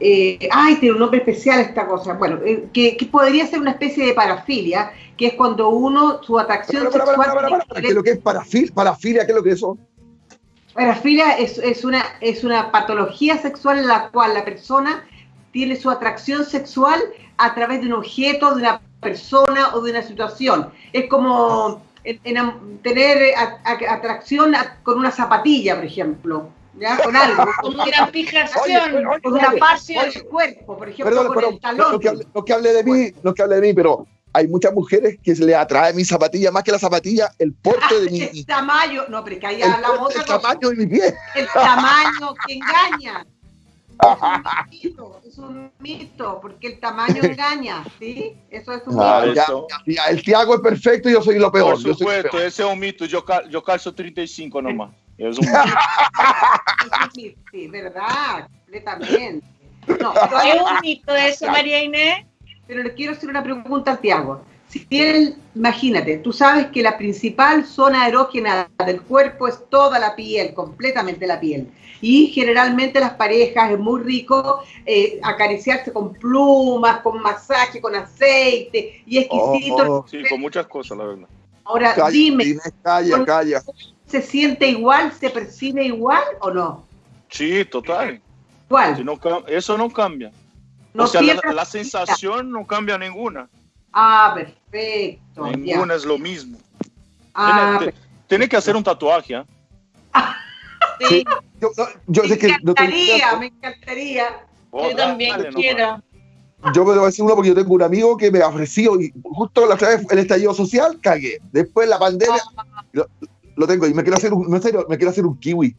eh, ay, tiene un nombre especial esta cosa. Bueno, que, podría ser una especie de parafilia, que es cuando uno, su atracción sexual... ¿Qué es lo que es parafilia? ¿Qué es lo que es eso? Parafilia es, es, una, es una patología sexual en la cual la persona tiene su atracción sexual a través de un objeto, de una persona o de una situación. Es como en, tener eh, atracción con una zapatilla, por ejemplo. ¿ya? Con algo. [laughs] Con una fijación, con una parte del cuerpo, por ejemplo, con el talón. Lo que, hable, lo que hable de mí, lo que hable de mí, pero hay muchas mujeres que se le atrae mi zapatilla más que la zapatilla, el porte de [laughs] mi. El tamaño, no, pero que hay la otra El tamaño de mi pie. El tamaño que engaña. [laughs] Es un mito, porque el tamaño [laughs] engaña, ¿sí? Eso es un ah, mito. el Tiago es perfecto y yo soy lo peor. Por supuesto, ese es un mito. Yo, yo calzo 35 nomás. Es un mito. [laughs] sí, verdad, completamente. No, es un mito eso, María Inés. Pero le quiero hacer una pregunta al Tiago. Si él, imagínate, tú sabes que la principal zona erógena del cuerpo es toda la piel, completamente la piel. Y generalmente las parejas es muy rico eh, acariciarse con plumas, con masaje, con aceite y exquisito. Oh, sí, con muchas cosas, la verdad. Ahora, dime, calla, calla. ¿se siente igual, se percibe igual o no? Sí, total. ¿Cuál? eso no cambia. o sea, la sensación no cambia ninguna. Ah, perfecto. Ninguna es lo mismo. Ah, tiene, que hacer un tatuaje. [laughs] ¿eh? sí. Yo, yo sé me encantaría, me encantaría. yo también quiero. Yo me voy a decir uno porque yo tengo un amigo que me ha ofrecido y justo la otra vez el estallido social cagué. Después la pandemia ah. lo, tengo y me quiero hacer un, serio, me quiero hacer un kiwi.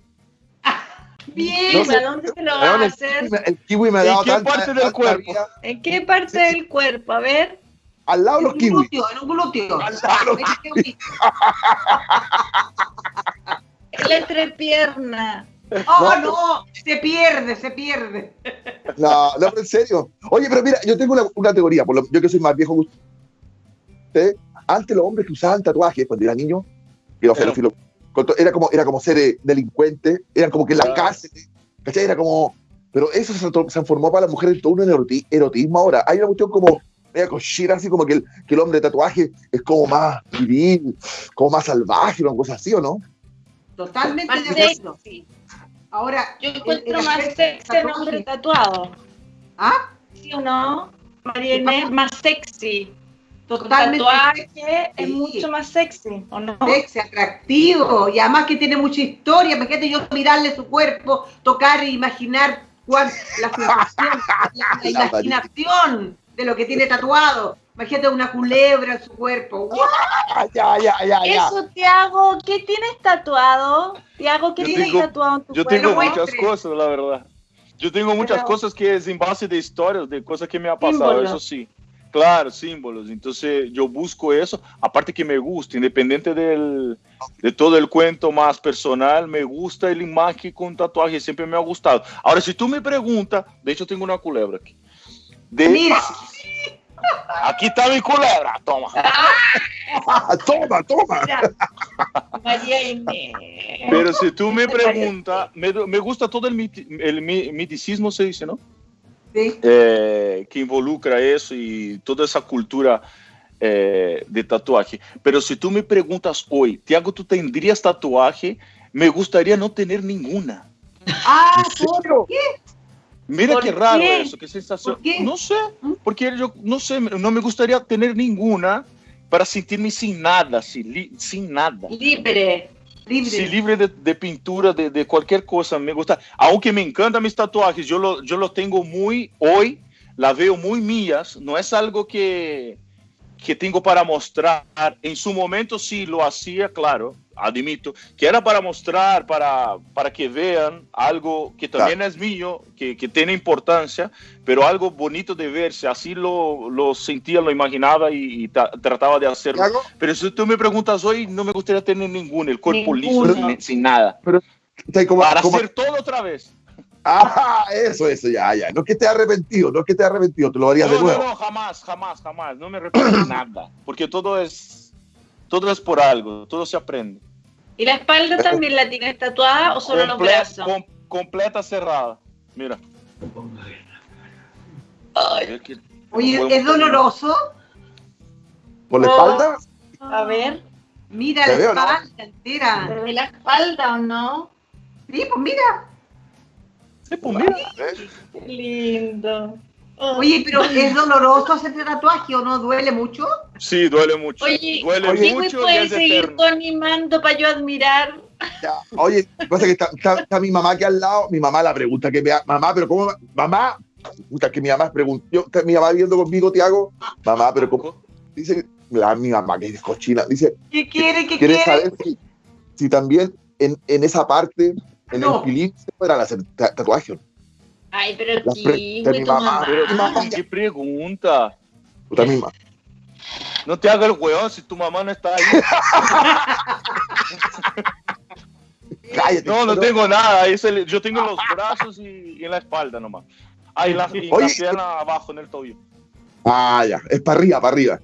[laughs] Bien, ¿a dónde se lo va a hacer? El kiwi me ha dado ¿En qué parte del cuerpo? ¿En qué parte del cuerpo? A ver. Al lado de los kiwis. en un glúteo. Al lado de los La entrepierna. Oh, no, se pierde, se pierde. No, no, en serio. Oye, pero mira, yo tengo una, teoría, por lo, yo que soy más viejo que usted. Antes los hombres que usaban tatuajes cuando era niño, era como, era como ser eh, delincuente, eran como que en la cárcel, ¿cachai? Era como. Pero eso se, transformó para las mujeres todo un erotismo ahora. Hay una cuestión como media cochina, así como que el, que el hombre de tatuaje es como más viril, como más salvaje, una cosa así, ¿o no? Totalmente de Ahora, yo encuentro más sexy el hombre tatuado. ¿Ah? ¿Sí o no? María Inés, más sexy. Totalmente. tatuaje es mucho más sexy, ¿o no? Sexy, atractivo, y además que tiene mucha historia. Imagínate yo mirarle su cuerpo, tocar e imaginar cuál, la [laughs] sensación, la imaginación de lo que tiene tatuado. Imagínate una culebra en su cuerpo. [laughs] Ya, ya, ya, ya. Eso, Tiago, ¿qué tienes tatuado? Tiago, ¿qué tienes tatuado en tu Yo tengo muchas cosas, la verdad. Yo tengo muchas cosas que es en base de historias, de cosas que me ha pasado, eso sí. Claro, símbolos. Entonces yo busco eso. Aparte que me gusta, independiente del, de todo el cuento más personal, me gusta el imagen con tatuaje, siempre me ha gustado. Ahora, si tú me preguntas, de hecho tengo una culebra aquí. Mira. Aquí está mi culebra, toma. toma, toma. Pero si tú me preguntas, me, me, gusta todo el, el, miticismo, se dice, ¿no? Sí. Eh, que involucra eso y toda esa cultura eh, de tatuaje. Pero si tú me preguntas hoy, Tiago, ¿tú tendrías tatuaje? Me gustaría no tener ninguna. Ah, ¿por qué? Mira qué raro eso, qué sensación. No sé, ¿Mm? porque yo no sé, no me gustaría tener ninguna para sentirme sin nada, sin, sin nada. Libre. Libre. Sí, libre de, de pintura, de, de, cualquier cosa. Me gusta, aunque me encantan mis tatuajes, yo lo, yo lo tengo muy, hoy la veo muy mías, no es algo que, que tengo para mostrar. En su momento sí lo hacía, claro, admito, que era para mostrar, para, para que vean algo que también claro. es mío, que, que, tiene importancia, pero algo bonito de verse. Así lo, lo sentía, lo imaginaba y, y trataba de hacerlo. Pero si tú me preguntas hoy, no me gustaría tener ninguno, el cuerpo liso, sin, sin, nada. Pero, como, para como... hacer todo otra vez. Ah, eso, eso, ya, ya. No es que te arrepentido, no es que te arrepentido, te lo harías no, de nuevo. No, no, jamás, jamás, jamás. No me arrepiento de nada, porque todo es, todo es por algo, todo se aprende. ¿Y la espalda también la tienes tatuada o solo Comple los brazos? Com completa cerrada, mira. Ay. Oye, ¿es doloroso? ¿Por la espalda? Oh. A ver. Mira la espalda no? entera. ¿De la espalda o no? Sí, pues mira. Sí, pues mira. Qué lindo. Oye, pero ¿es doloroso hacerte tatuaje o no? ¿Duele mucho? Sí, duele mucho. Oye, duele oye, mucho. ¿me puedes seguir animando para yo admirar? Ya. Oye, pasa que está, está, está, mi mamá aquí al lado, mi mamá la pregunta que me mamá, pero ¿cómo? Mamá, puta, que mi mamá preguntó, mi mamá viendo conmigo, Tiago, mamá, pero ¿cómo? Dice, la, mi mamá que es cochina, dice, ¿qué quiere? ¿Qué quiere? quiere saber si, si también en, en, esa parte, en no. el pilín, se podrán hacer tatuajes. Ay, pero aquí, mi mamá, mamá. Pero, mi mamá, ¿qué pregunta? Puta misma. No te hagas el hueón si tu mamá no está ahí. [laughs] Cállate, no, no tengo nada. El, yo tengo los brazos y, y, en la espalda nomás. Ahí la, y Oye, la pierna abajo en el tobillo. Ah, ya. Es para arriba, para arriba.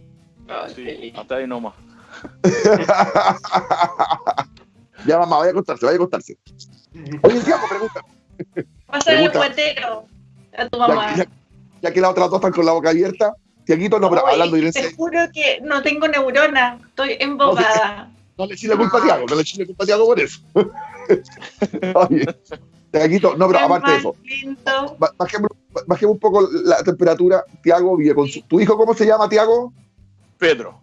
Sí, hasta ahí nomás. [laughs] ya, mamá, vaya a acostarse, vaya a acostarse. Oye, Tiago, pregunta. Pásale el cuetero a tu mamá. Ya, ya, ya, que las otras dos están con la boca abierta, Tiaguito, no, pero Oye, hablando de Te juro que no tengo neurona, estoy embobada. No, le eché la culpa a Tiago, no le eché la culpa a Tiago por eso. [laughs] Oye, Tiaguito, no, pero aparte de eso, bajemos, bajemos un poco la temperatura. Tiago vive con su. ¿Tu hijo cómo se llama, Tiago? Pedro.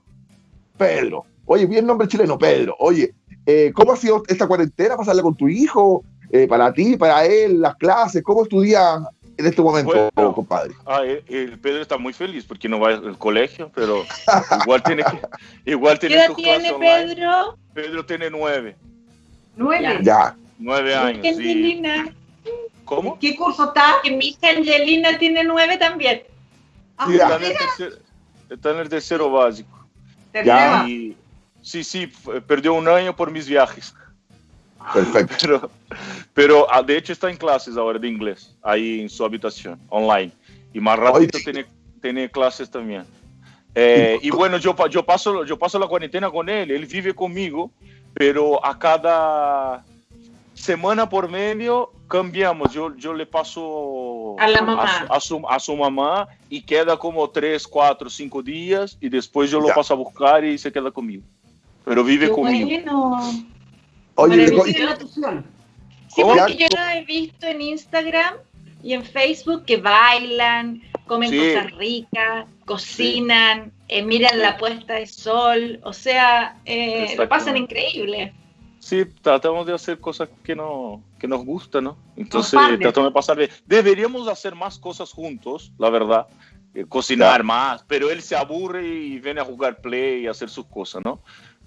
Pedro. Oye, bien nombre chileno, Pedro. Oye, eh, ¿cómo ha sido esta cuarentena? ¿Pasarla con tu hijo? Eh, para ti, para él, las clases, ¿cómo estudia en este momento, bueno, compadre? Ah, el, Pedro está muy feliz porque no va al colegio, pero igual tiene que, [laughs] igual tiene ¿Qué edad tiene Pedro? Online. Pedro tiene nueve. ¿Nueve? Ya. Nueve años, ¿Qué Angelina? Sí. ¿Cómo? ¿Qué curso está? Que mi hija Angelina tiene nueve también. Ah, está, en el tercer, está en el tercero básico. Ya. Y, sí, sí, perdió un año por mis viajes. [laughs] Perfecto. Pero, pero ah, de hecho está en clases ahora de inglés, ahí en su habitación, online. Y más rápido tiene, tiene clases también. Eh, y bueno, yo, yo, paso, yo paso la cuarentena con él, él vive conmigo, pero a cada semana por medio cambiamos. Yo, yo le paso a, la mamá. A, a, su, a su mamá y queda como tres, cuatro, cinco días y después yo lo Ya. paso a buscar y se queda conmigo. Pero vive Qué conmigo. bueno. Oye, Maravilloso. y- ¿Tiene la? Sí, ¿Cómo? porque yo lo he visto en Instagram y en Facebook que bailan, comen Sí. cosas ricas, cocinan, eh, miran la puesta de sol, o sea, eh, lo pasan increíble. Sí, tratamos de hacer cosas que, no, que nos gustan, ¿no? Entonces, tratamos de pasar bien. Deberíamos hacer más cosas juntos, la verdad. Eh, cocinar Claro. más, pero él se aburre y viene a jugar play y hacer sus cosas, ¿no?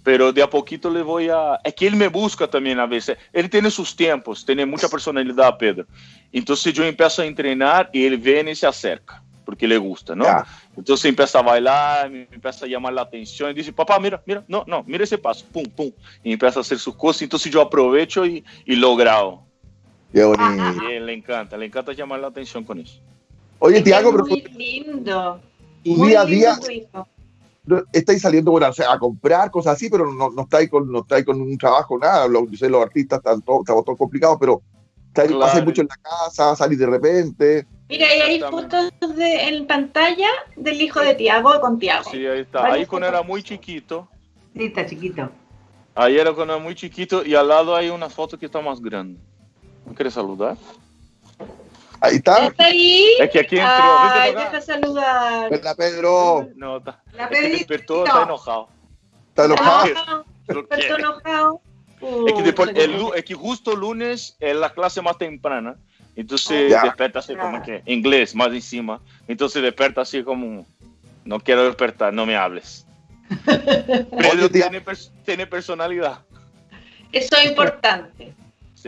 Pero de a poquito le voy a... Es que él me busca también a veces. Él tiene sus tiempos, tiene mucha personalidad, Pedro. Entonces yo empiezo a entrenar y él viene y se acerca, porque le gusta, ¿no? Ya. Entonces empieza a bailar, me empieza a llamar la atención y dice, papá, mira, mira, no, no, mira ese paso, pum, pum. Y empieza a hacer sus cosas. Entonces yo aprovecho y, y lo grabo. Qué bonito. Y a él le encanta, le encanta llamar la atención con eso. Oye, Tiago, es pero muy lindo. tu muy día a lindo día tu hijo. No- estáis saliendo bueno, o sea, a comprar cosas así, pero no, no estáis con, no estáis con un trabajo, nada. Los, yo sé, los artistas están todos, estamos todos complicados, pero estáis, Claro. pasáis mucho en la casa, salís de repente. Mira, y hay fotos de, en pantalla del hijo de Tiago con Tiago. Sí, ahí está. Ahí cuando era muy chiquito, Sí, está chiquito. ahí era cuando era muy chiquito y al lado hay una foto que está más grande. ¿No quieres saludar? Ahí está. ¿Está ahí? Es que aquí entró. Ay, deja saludar. Hola, Pedro. No, está. La es que Pedrito. despertó, está enojado. ¿Está enojado? Ah, despertó quiere. enojado. Es que, después, el es que justo lunes es la clase más temprana. Entonces Ya. despierta así como que inglés más encima. Entonces despierta así como, no quiero despertar, no me hables. [laughs] Tía. tiene, tiene personalidad. Eso es importante.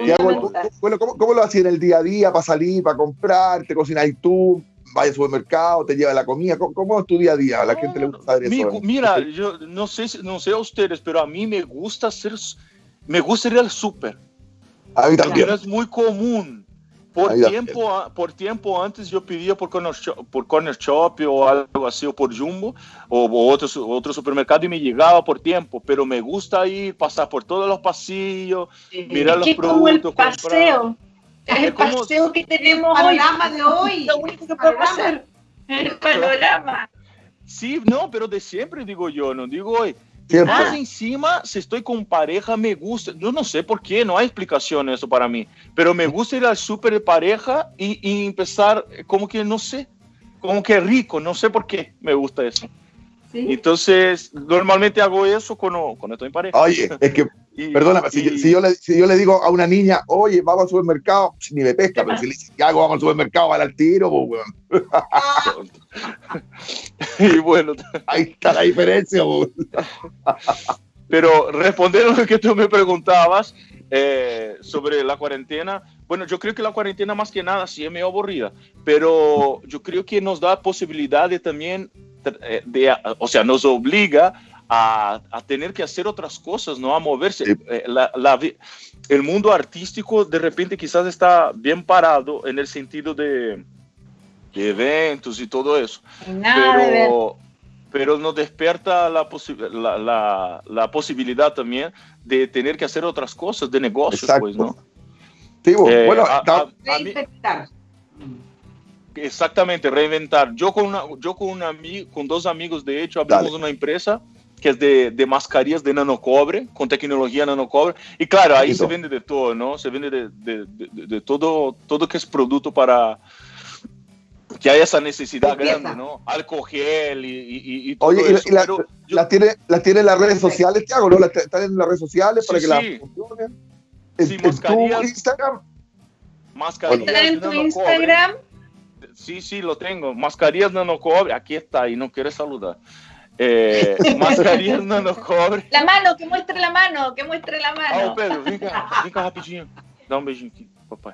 Fundamental. bueno, ¿cómo, ¿cómo lo hacías en el día a día para salir, para comprar? ¿Te cocinas tú? ¿Vas al supermercado? ¿Te lleva la comida? ¿Cómo, cómo es tu día a día? A la gente le gusta saber Mi- eso. ¿eh? mira, yo no sé, no sé a ustedes, pero a mí me gusta hacer, me gusta ir al súper. A mí también. no es muy común. Por Ahí tiempo, a- por tiempo antes yo pedía por Corner, Shop, por Corner Shop o algo así, o por Jumbo o, o otro, otro supermercado y me llegaba por tiempo, pero me gusta ir, pasar por todos los pasillos, mirar los es como el productos, paseo. Es el como- paseo que tenemos El hoy. panorama de hoy. Lo único que podemos hacer. El panorama. Sí, no, pero de siempre digo yo, no digo hoy. Siempre. Más encima, si estoy con pareja, me gusta. Yo no sé por qué, no hay explicación eso para mí. Pero me gusta ir al súper de pareja y, y empezar, eh, como que no sé, como que rico, no sé por qué me gusta eso. ¿Sí? Entonces, normalmente hago eso cuando, cuando estoy en pareja. Oye, es que, Y- perdóname, si, yo le, si yo le digo a una niña, oye, vamos al supermercado, ni me pesca, pero si le dice, ¿qué hago? Vamos al supermercado, van al tiro, pues, weón. [laughs] y bueno, [laughs] Ahí está la diferencia, pues. Pero respondiendo a lo que tú me preguntabas eh, sobre la cuarentena, bueno, yo creo que la cuarentena más que nada sí es medio aburrida, pero yo creo que nos da posibilidad de también, eh, de, o sea, nos obliga a, a tener que hacer otras cosas, ¿no? A moverse. Sí. Eh, la- la el mundo artístico de repente quizás está bien parado en el sentido de, de eventos y todo eso Nada pero, pero nos despierta la, posi- la, la, la posibilidad también de tener que hacer otras cosas de negocios, Exacto. pues, ¿no? Sí, pues, Eh, bueno, a- está- a- mí- exactamente, reinventar. Yo con, una, yo con, un ami- con dos amigos, de hecho, abrimos Dale. una empresa que es de, de mascarillas de nanocobre, con tecnología nanocobre. Y claro, ahí se vende de todo, ¿no? Se vende de, de- de- de todo, todo que es producto para que haya esa necesidad grande, ¿no? Alcohol gel y, y- y- todo Oye, la- eso. y la- yo- las tiene, las tiene en las redes sociales, Tiago, ¿no? Las t- Están en las redes sociales para Sí, que sí. las funcionen. En, Sí, en tu mascarillas. Instagram. mascarillas ¿Está en tu. Instagram? Sí, sí, lo tengo. Mascarillas nanocobre. Aquí está y no quiere saludar. Eh, [laughs] mascarillas nanocobre. La mano, que muestre la mano, que muestre la Ah, mano. ô Pedro, vem cá, vem cá rapidinho. Dá um beijinho aqui, papai.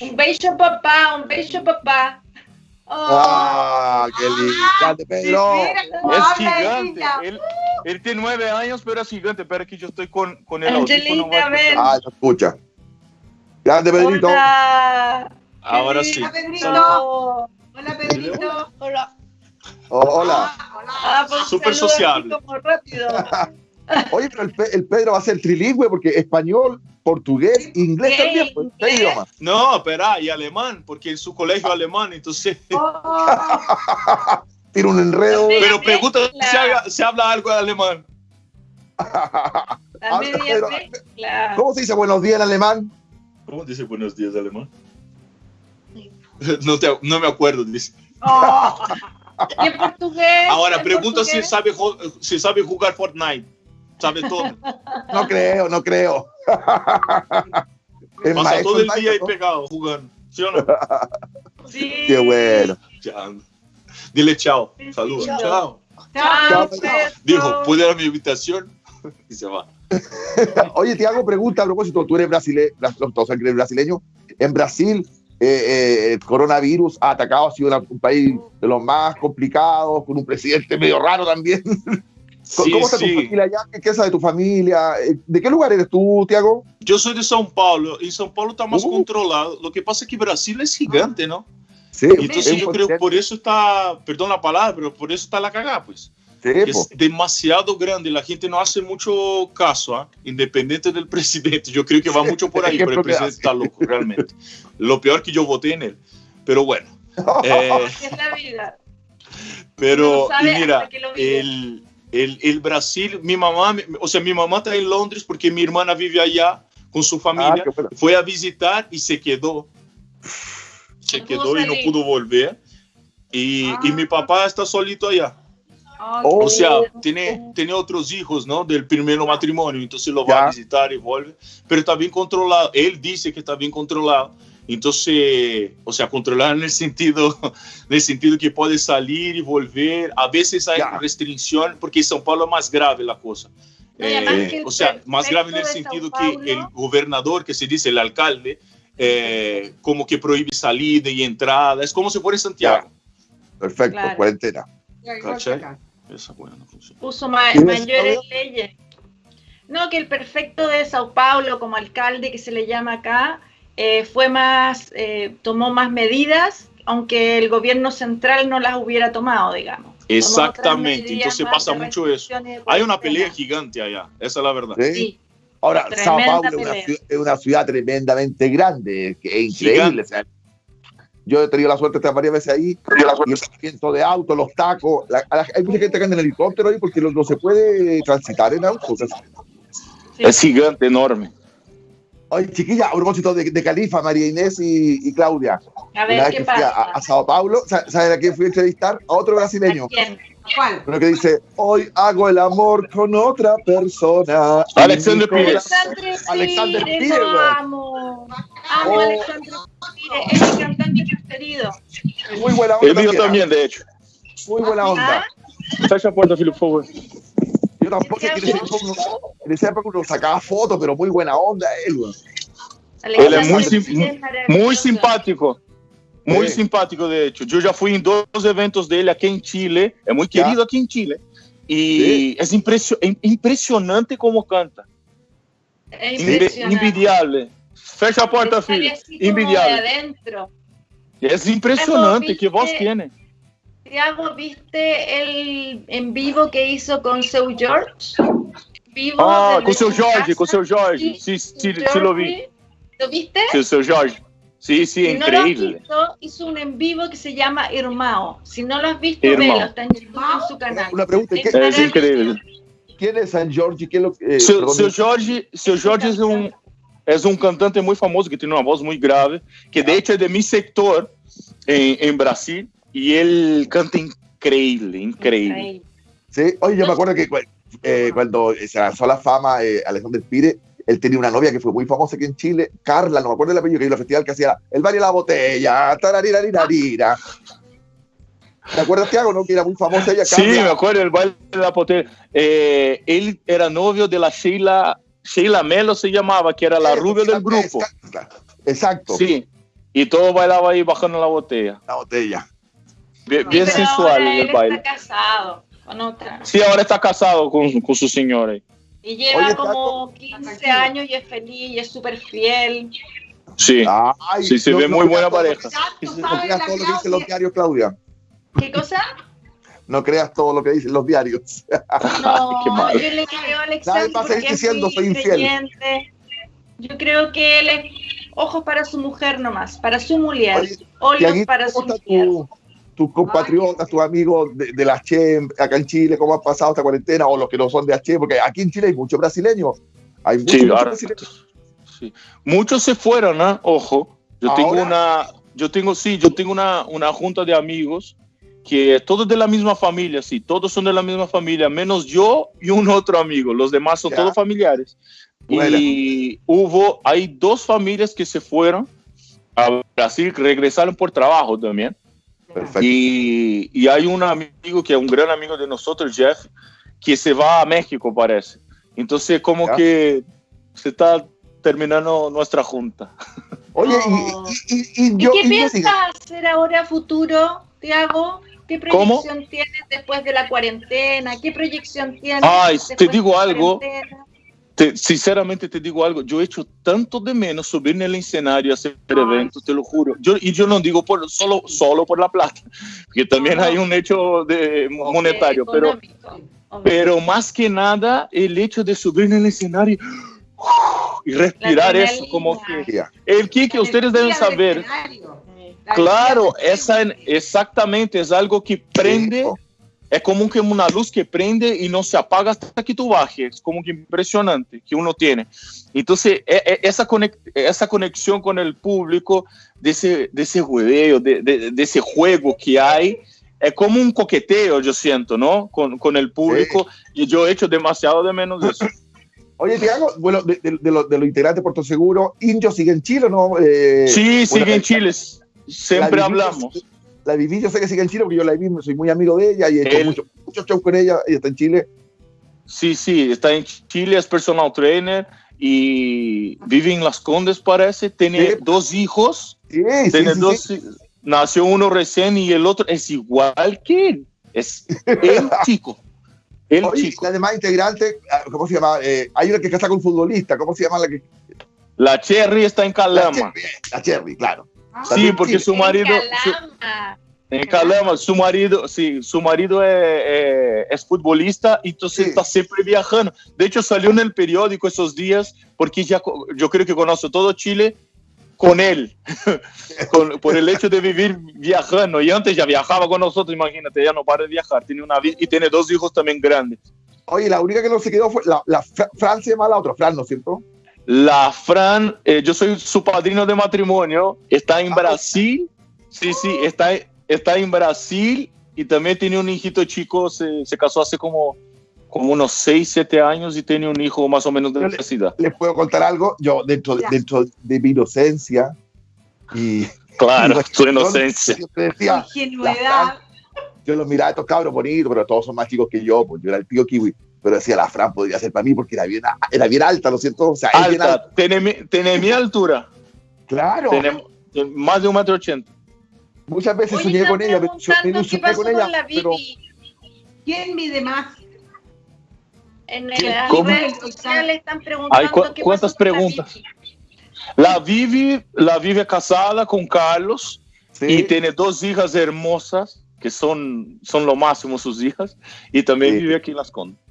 Un beijo, papá, un beijo, papá. Oh, Ah, qué lindo. Grande, Pedro. Mira cómo Es gigante. Él, él tiene nueve años, pero es gigante. Espera que yo estoy con, con el audífono. Angelina, ven. Ah, lo escucha. Grande, Pedrito. Hola. Ahora sí. Hola, Pedrito. Oh, Hola, Pedrito. Hola. Oh, hola. Hola. Ah, pues Súper sociable. Rápido. [laughs] Oye, pero el, Pe- el Pedro va a ser trilingüe porque español, portugués, inglés también. Pues, tres idiomas. No, espera, y alemán, porque en su colegio alemán, entonces. Oh, [laughs] Tiene un enredo. Pero pregunta si, habla algo de alemán. La Ah, media pero- mezcla. ¿Cómo se dice buenos días en alemán? ¿Cómo dice buenos días alemán? [laughs] No, te- no me acuerdo, dice. oh. ¿Y en portugués? Ahora, ¿En pregunta si sabe, si sabe jugar Fortnite. Sabe todo. No creo, no creo. [laughs] Es Pasa todo el día ahí pegado jugando. ¿Sí o no? [laughs] Sí. Qué bueno. Ya. Dile chao. Saludos. chao. Chao. Chao, Chao. Dijo, ¿puede ir a mi habitación? [laughs] Y se va. Oye, te hago pregunta a propósito. Tú eres brasileño, todos eres brasileño. En Brasil, eh, eh, el coronavirus ha atacado, ha sido una- un país de los más complicados, con un presidente medio raro también. [laughs] Sí, ¿Cómo está tu sí. familia allá? ¿Qué, qué sabe tu familia? Eh, ¿De qué lugar eres tú, Tiago? Yo soy de São Paulo y São Paulo está más Uh. controlado. Lo que pasa es que Brasil es gigante, ¿no? Sí, Y entonces es yo creo por eso está, perdón la palabra, pero por eso está la cagada, pues. Sí, Es demasiado grande, la gente no hace mucho caso, ¿ah? independiente del [laughs] presidente. Yo creo que va mucho por [laughs] ahí, pero el presidente está loco, realmente. Lo peor que yo voté en él. Pero bueno, [laughs] eh, Así es la vida. pero y mira, el, el, el Brasil, mi mamá, o sea, mi mamá está en Londres porque mi hermana vive allá con su Ah, familia. bueno. Fue a visitar y se quedó. se No quedó y no pudo volver. Y, y mi papá está solito allá. Oh. O sea, tiene, tiene otros hijos, ¿no? Del primer matrimonio, entonces lo va Ya. a visitar y vuelve, pero está bien controlado. Él dice que está bien controlado. Entonces, o sea, controlar en el sentido, [laughs] en el sentido que puede salir y volver. A veces hay Ya. restricción, porque en São Paulo es más grave la cosa. Eh, o sea, más grave en el sentido que el gobernador, que se dice el alcalde, eh, como que prohíbe salida y entrada. Es como si fuera en Santiago. Perfecto, Claro. cuarentena. No funciona. puso ma- ¿Quién es, mayores leyes. No, que el perfecto de Sao Paulo como alcalde que se le llama acá eh, fue más, eh, tomó más medidas, aunque el gobierno central no las hubiera tomado, digamos. Exactamente, entonces pasa mucho eso. Hay una pelea gigante allá, esa es la verdad. ¿sí? Sí, Ahora, Tremenda Sao Paulo es una, ciudad, es una ciudad tremendamente grande, que es increíble. O sea, yo he tenido la suerte de estar varias veces ahí, y el de autos, los tacos. la- a la- hay mucha gente que anda en helicóptero ahí porque no, no se puede transitar en autos. o sea, sí. Es gigante, enorme. Oye, chiquilla, a propósito de, de Califa, María Inés y, y Claudia. A Una ver vez qué que fui a, pasa. a Sao Paulo, sa- ¿saben a quién fui a entrevistar? A otro brasileño. ¿A quién? ¿Cuál? Uno que dice, hoy hago el amor con otra persona. Alexander Pires. Alexander Pires, lo amo. Amo Oh. a Alexandre Pires, es mi cantante preferido. Muy buena onda. El mío también, de hecho. Muy buena onda. ¿Ah? La puerta, Filipe, por favor. Yo tampoco que en esa época uno- en esa época uno sacaba fotos, pero muy buena onda él, Él es. Muy simpático. Muy Sí. simpático, de hecho. Yo ya fui en dos eventos de él aquí en Chile. Es muy Ya. querido aquí en Chile. Y Sí. es impresio- im- impresionante como canta. Es impresionante. Envidiable. Fecha puerta, Filipe. así como de Envidiable. adentro. Es impresionante. ¿viste? ¿Qué voz tiene? Tiago, ¿viste el en vivo que hizo con Seu George? Vivo Ah, con seu Jorge, casa. con seu Jorge. Sí, Sí, Seu sí, sí lo vi. Jorge. ¿Lo viste? Sí, seu Jorge. Sí, sí, si no lo has increíble. visto, hizo un en vivo que se llama Irmao. Si no lo has visto, Irmão. velo, está en en su canal. Una pregunta, ¿qué- Es increíble. ¿quién es San Jorge? ¿Qué es lo que, eh, Seu, Jorge, seu Jorge es un, es un cantante muy famoso que tiene una voz muy grave, que de hecho es de mi sector en, en Brasil, y él canta increíble, increíble. Sí, oye, yo me acuerdo que eh, cuando se lanzó la fama eh, Alexander Pires, él tenía una novia que fue muy famosa aquí en Chile, Carla, no me acuerdo el apellido, que iba al festival que hacía el baile de la botella, tararirarirarira. ¿Te acuerdas, Tiago, no? Que era muy famosa ella, Sí, Carla. me acuerdo, el baile de la potera. Eh, él era novio de la Sheila, Sheila Melo se llamaba, que era la rubia del grupo. exacto, Sí, y todo bailaba ahí bajando la botella. la botella. Bien, Sí, bien pero sensual ahora el él baile. está casado con otra. Sí, ahora está casado con, con su señora. Y lleva Oye, como 15 años y es feliz y es súper fiel. Sí, Ay, sí, se ve no muy buena pareja. Exacto, No sabe creas la todo lo que dicen los diarios, Claudia. ¿Qué cosa? No creas todo lo que dicen los diarios. No, [laughs] Qué malo. yo le creo a Nadie Alexander va a seguir porque diciendo, soy infiel. creyente. Yo creo que él es ojos para su mujer nomás, para su mujer, Tiaguito, para su ¿cómo está mujer. tu- tus compatriotas, tus amigos de, de la CHE acá en Chile? ¿Cómo han pasado esta cuarentena? O los que no son de HE, porque aquí en Chile hay muchos brasileños. Hay muchos, Sí, muchos ahora- brasileños. Sí. Muchos se fueron, ¿ah? Ojo. Yo ¿Ahora? tengo una, yo tengo, sí, yo tengo una, una junta de amigos que todos de la misma familia, sí, todos son de la misma familia, menos yo y un otro amigo. Los demás son Ya. todos familiares. Buena. Y hubo, hay dos familias que se fueron a Brasil, que regresaron por trabajo también. Perfecto. Y, y hay un amigo que es un gran amigo de nosotros, Jeff, que se va a México, parece. Entonces, como Ya. que se está terminando nuestra junta. [laughs] Oye, y, y, y, y ¿Y yo. qué piensas hacer ahora futuro, Tiago? ¿Qué ¿Cómo? proyección tienes después de la cuarentena? ¿Qué proyección tienes? Ay, después te de digo la algo. cuarentena? Te- sinceramente te digo algo, yo he hecho tanto de menos subir en el escenario, hacer Ay. eventos, te lo juro. Yo, y yo no digo por, solo, solo por la plata, [laughs] porque también hay un hecho de, monetario, pero, pero más que nada el hecho de subir en el escenario y respirar eso, como que... ya. El que, que ustedes deben saber, claro, esa, exactamente, es algo que prende, Sí, es como que una luz que prende y no se apaga hasta que tú bajes. Es como que impresionante que uno tiene. Entonces, e, e, esa, esa conexión con el público, de ese, de ese juego, de, de, ese juego que hay, es como un coqueteo, yo siento, ¿no? Con, con el público. Y yo he hecho demasiado de menos de eso. [laughs] Oye, Tiago, bueno, de, de, de los lo integrantes de Puerto Seguro, ¿Indio sigue en Chile no? Eh, sí, sigue en Chile. Siempre hablamos la viví, yo sé que sigue en Chile porque yo la viví, soy muy amigo de ella y he hecho muchos mucho shows con ella, ella está en Chile. Sí, sí, está en Chile, es personal trainer y vive en Las Condes, parece, tiene dos hijos, sí, tiene dos, nació uno recién y el otro es igual que él, es [laughs] el chico. El chico. Además, integrante, ah, ¿cómo se llama? Eh, hay una que casa con un futbolista, ¿cómo se llama la que? La Cherry está en Calama. La Cherry, la Cherry claro. Sí, porque su marido... En Calama, su marido, sí, su marido es, es futbolista, entonces está siempre viajando. De hecho, salió en el periódico esos días, porque ya yo creo que conoce todo Chile con él, [laughs] por el hecho de vivir viajando. Y antes ya viajaba con nosotros, imagínate, ya no para de viajar, tiene una y tiene dos hijos también grandes. Oye, la única que no se quedó fue la, la Francia más la otra, Fran, ¿no es cierto? La Fran, eh, yo soy su padrino de matrimonio, está en ah, Brasil, sí, sí, está, está en Brasil y también tiene un hijito chico, se, se casó hace como, como unos 6, 7 años y tiene un hijo más o menos de la necesidad. Les puedo contar algo, yo dentro, dentro de mi inocencia y... [laughs] Claro, [laughs] tu inocencia. Yo decía, yo los miraba a estos cabros bonitos, pero todos son más chicos que yo, pues yo era el tío kiwi pero decía la Fran podría ser para mí porque era bien, era bien alta, ¿no es cierto? O sea, alta, Tiene, mi, tiene mi altura. Claro. Tiene más de un metro ochenta. Muchas veces soñé con ella, pero ¿qué pasó con, ella, la pero... ¿Quién mide más? En las redes sociales están preguntando cu ¿qué ¿Cuántas pasó preguntas? La Vivi, la Vivi casada con Carlos sí. y tiene dos hijas hermosas que son, son lo máximo sus hijas y también sí. vive aquí en Las Condes.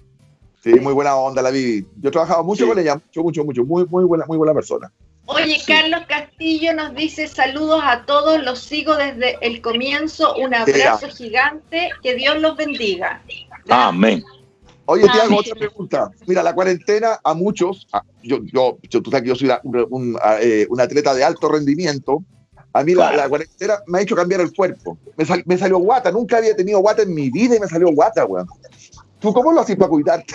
Sí, muy buena onda la Vivi. Yo he trabajado mucho sí. con ella, mucho, mucho, mucho. Muy, muy buena, muy buena persona. Oye, sí. Carlos Castillo nos dice saludos a todos, los sigo desde el comienzo, un abrazo sí. gigante, que Dios los bendiga. Amén. Oye, te hago otra pregunta. Mira, la cuarentena a muchos, yo, yo, yo tú sabes que yo soy un, un, eh, un, atleta de alto rendimiento, a mí claro. la, la, cuarentena me ha hecho cambiar el cuerpo. Me, sal, me, salió guata, nunca había tenido guata en mi vida y me salió guata, weón. ¿Tú cómo lo haces para cuidarte?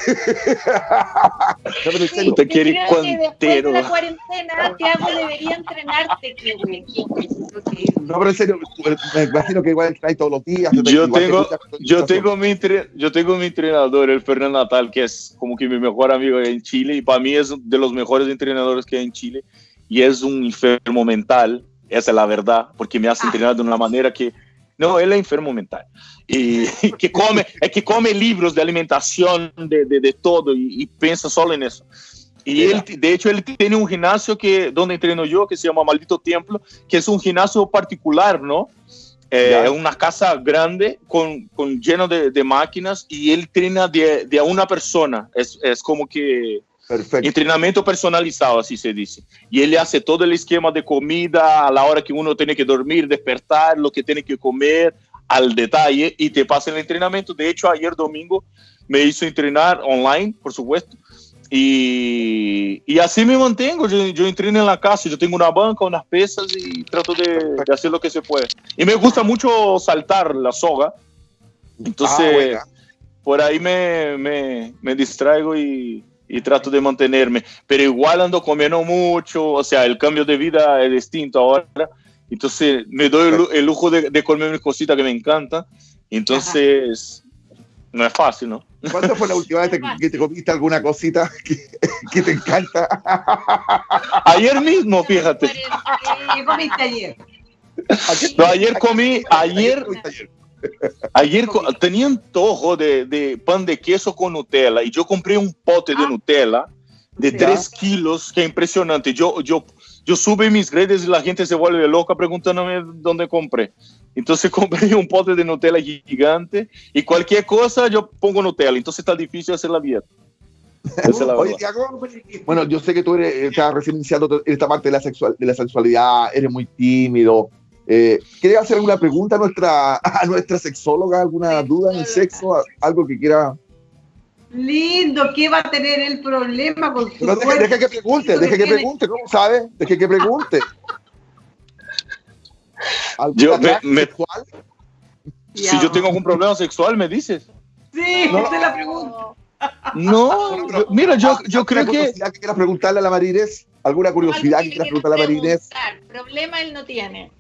no, sí, te quiere cuantero. De la cuarentena, Tiago debería entrenarte, No, pero en serio, me imagino que igual trae todos los días. Yo tengo, yo, tengo mi yo tengo mi entrenador, el Fernando Natal, que es como que mi mejor amigo en Chile y para mí es de los mejores entrenadores que hay en Chile y es un enfermo mental, esa es la verdad, porque me hace ah. entrenar de una manera que no, él es enfermo mental. Y, [laughs] que come, es que come libros de alimentación, de, de, de todo, y, y, piensa solo en eso. Y él, de hecho, él tiene un gimnasio que, donde entreno yo, que se llama Maldito Templo, que es un gimnasio particular, ¿no? Eh, es una casa grande con, con lleno de, de, máquinas y él entrena de, de a una persona. Es, es como que Perfecto. Entrenamiento personalizado, así se dice. Y él hace todo el esquema de comida a la hora que uno tiene que dormir, despertar, lo que tiene que comer al detalle y te pasa el entrenamiento. De hecho, ayer domingo me hizo entrenar online, por supuesto. Y, y así me mantengo. Yo, yo, entreno en la casa, yo tengo una banca, unas pesas y trato de, de, hacer lo que se puede. Y me gusta mucho saltar la soga. Entonces, ah, por ahí me, me, me distraigo y, y trato de mantenerme, pero igual ando comiendo mucho, o sea, el cambio de vida es distinto ahora, entonces me doy el, el lujo de, de, comer mis cositas que me encantan, entonces Ajá. no es fácil, ¿no? ¿Cuándo fue la [laughs] última vez que te comiste alguna cosita que, que te encanta? [laughs] Ayer mismo, fíjate. ¿Qué comiste ayer? No, ayer comí, ayer... Ayer tenía antojo de, de, pan de queso con Nutella y yo compré un pote de ah. Nutella de 3 kilos, que impresionante. Yo, yo, yo sube mis redes y la gente se vuelve loca preguntándome dónde compré. Entonces [laughs] compré un pote de Nutella gigante y cualquier cosa yo pongo Nutella. Entonces está difícil hacer la dieta. Oye, Tiago, bueno, yo sé que tú eres, estás recién iniciando esta parte de la, sexual, de la sexualidad, eres muy tímido, Eh, ¿Quiere hacer alguna pregunta a nuestra, [laughs] a nuestra sexóloga? ¿Alguna duda en el sexo? ¿Algo que quiera? Lindo, ¿qué va a tener el problema con su no, deje, deje, que pregunte, deje que pregunte, ¿cómo sabe? Deje que pregunte. [laughs] Yo me, me, si yo tengo algún problema sexual, me dices. Sí, no, la pregunto. No, yo, mira, yo, yo creo que... que quieras preguntarle a la Marines? ¿Alguna curiosidad que quieras preguntarle a la Marines? Problema él no tiene.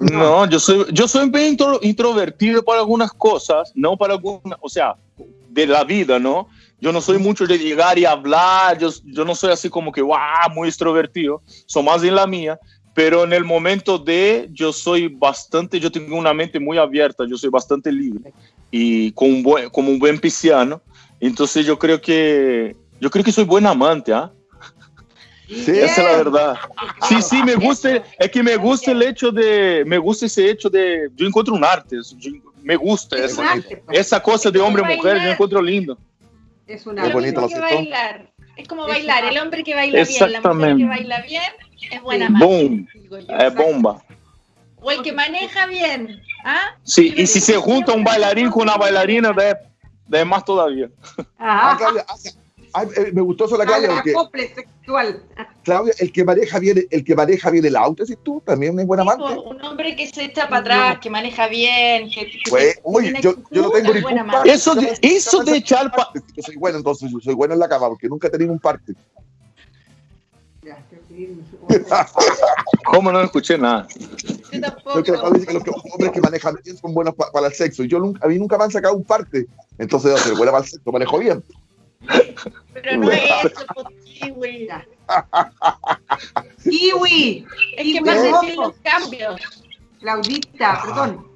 No, yo soy, yo soy bien introvertido para algunas cosas, no para algunas, o sea, de la vida, ¿no? Yo no soy mucho de llegar y hablar, yo, yo no soy así como que, wow, muy extrovertido, soy más en la mía, pero en el momento de, yo soy bastante, yo tengo una mente muy abierta, yo soy bastante libre y con un buen, como un buen pisciano, entonces yo creo que, yo creo que soy buen amante, ¿ah? Sí, esa es la verdad. Sí, sí, me gusta, es que me gusta el hecho de, me gusta ese hecho de, yo encuentro un arte, me gusta esa, esa cosa de hombre-mujer, yo encuentro lindo. Es una bonito, lo bailar. Es como bailar, el hombre que baila bien, la mujer que baila bien, es buena Boom. Es bomba. O el que maneja bien. ¿ah? Sí, y si se junta un bailarín con una bailarina, de, de más todavía. Ajá. Eh, me gustó eso la Claudia. Porque, sexual. Claudia, el que maneja bien, el que maneja bien el auto, si tú también es buena amante. un hombre que se echa para atrás, que maneja bien, que, pues, oye, yo, yo, no tengo ni culpa. Eso de, eso de echar para. Yo soy bueno, entonces yo soy bueno en la cama, porque nunca he tenido un parte. [laughs] ¿Cómo no escuché nada? Yo tampoco. que dice que los hombres que manejan bien son buenos para el sexo. Y yo nunca, a mí nunca me han sacado un parte. Entonces, yo soy buena para el sexo, manejo bien. Pero no es eso, pues, kiwi. [laughs] Kiwi. Es que más decir los cambios. Claudita, perdón.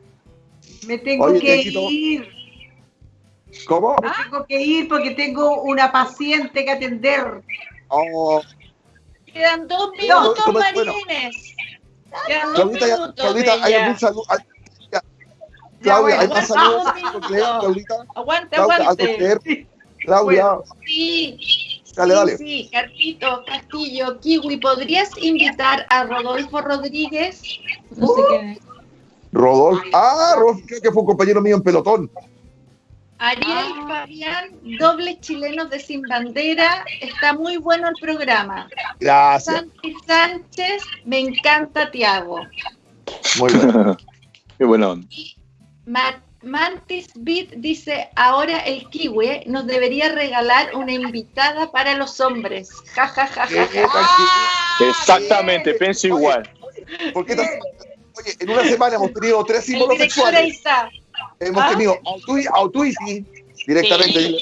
Me tengo que ir. ¿Cómo? Me tengo que ir porque tengo una paciente que atender. Oh. Quedan dos minutos, no, Marines. Quedan dos Claudita, minutos. Claudita, hay algún saludo. Claudia, hay más saludos. Claudita. Aguante, aguante. Claudia. sí. Dale, dale. Sí, Carpito, Castillo, Kiwi, ¿podrías invitar a Rodolfo Rodríguez? No sé quién es. Rodolfo. Ah, Rodolfo, que fue un compañero mío en pelotón. Ariel Fabián, doble chilenos de Sin Bandera. Está muy bueno el programa. Gracias. Santi Sánchez, me encanta Tiago. Muy bueno. [laughs] Qué bueno. Mantis Beat dice, ahora el kiwi nos debería regalar una invitada para los hombres. Ja, ja, ja, ja, Exactamente, pienso igual. Porque oye, en una semana hemos tenido tres símbolos sexuales. Hemos ¿Ah? tenido Autuiti directamente. Sí,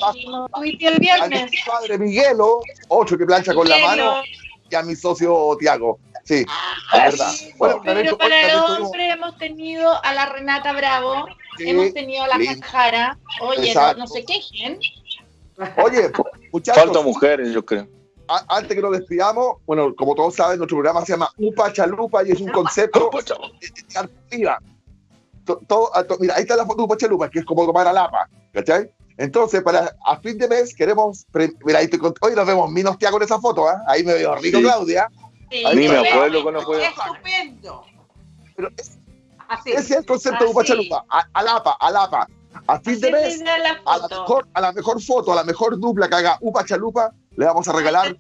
el viernes. Padre Miguelo, otro que plancha con la mano, y a mi socio Tiago. Sí, ah, verdad. Bueno, pero para el hombre hemos tenido a la Renata Bravo, hemos tenido a la Cajara, oye, no, sé qué quejen. Oye, muchachos. Falta mujeres, yo creo. antes que nos despidamos, bueno, como todos saben, nuestro programa se llama Upa Chalupa y es un concepto de todo, mira, ahí está la foto de Upa Chalupa, que es como tomar a lapa, ¿cachai? Entonces, para a fin de mes queremos, mira, ahí te, hoy nos vemos Minos con esa foto, ¿eh? ahí me veo rico, Claudia. Sí, Ni me acuerdo cuando fue. Estupendo. Pero es, Así. ese es el concepto de Upachalupa. Alapa, alapa. A fin de mes, a la, mejor, a la mejor foto, a la mejor dupla que haga Upa Chalupa, le vamos a regalar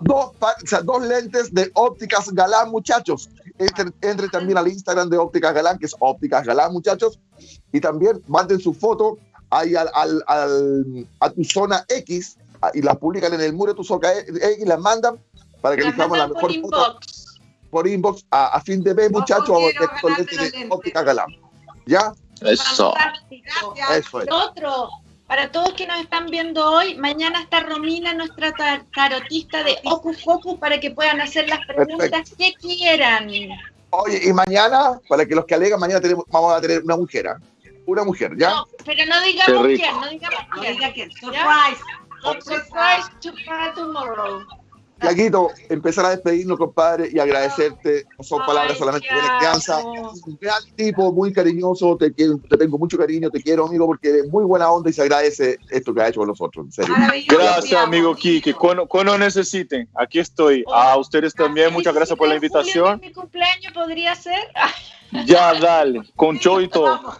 dos, o sea, dos lentes de ópticas galán, muchachos. Entre, entre, también al Instagram de ópticas galán, que es ópticas galán, muchachos. Y también manden su foto ahí al, al, al, a tu zona X y la publican en el muro de tu zona X y la mandan para que elijamos la mejor por inbox. por inbox a, a, fin de mes, muchachos, de óptica galán. ¿Ya? Eso. Eso es. Otro, para todos que nos están viendo hoy, mañana está Romina, nuestra tarotista de Ocus Focus, para que puedan hacer las preguntas que quieran. Oye, y mañana, para que los que alegan, mañana tenemos, vamos a tener una mujer, ¿ah? Una mujer, ¿ya? No, pero no digamos quién, no digamos quién. Surprise. Surprise to tomorrow. Yaguito, empezar a despedirnos, compadre, y agradecerte. No son palabras solamente de crianza. Un gran tipo, muy cariñoso. Te, quiero, te tengo mucho cariño, te quiero, amigo, porque eres muy buena onda y se agradece esto que ha hecho con nosotros. En serio. Gracias, amigo Kike. Cuando, cuando, necesiten, aquí estoy. A ustedes también, muchas gracias por la invitación. ¿Mi cumpleaños podría ser? [laughs] Ya, dale, con show y todo.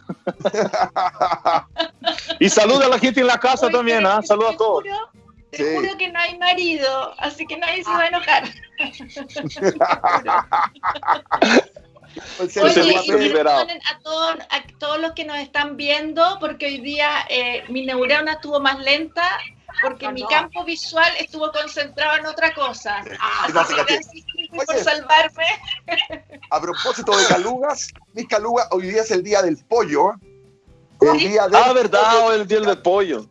y saluda a la gente en la casa también, ¿ah? te Saluda a todos. juro- Te Sí. juro que no hay marido, así que nadie se va a enojar. [laughs] Pues, Oye, y perdonen a todos, a todos los que nos están viendo, porque hoy día eh, mi neurona estuvo más lenta, porque Ah, mi no. campo visual estuvo concentrado en otra cosa. Ah, Así no, que fíjate. gracias por salvarme. A propósito de calugas, mis calugas, hoy día es el día del pollo. El día del Ah, verdad, pollo. el día del pollo.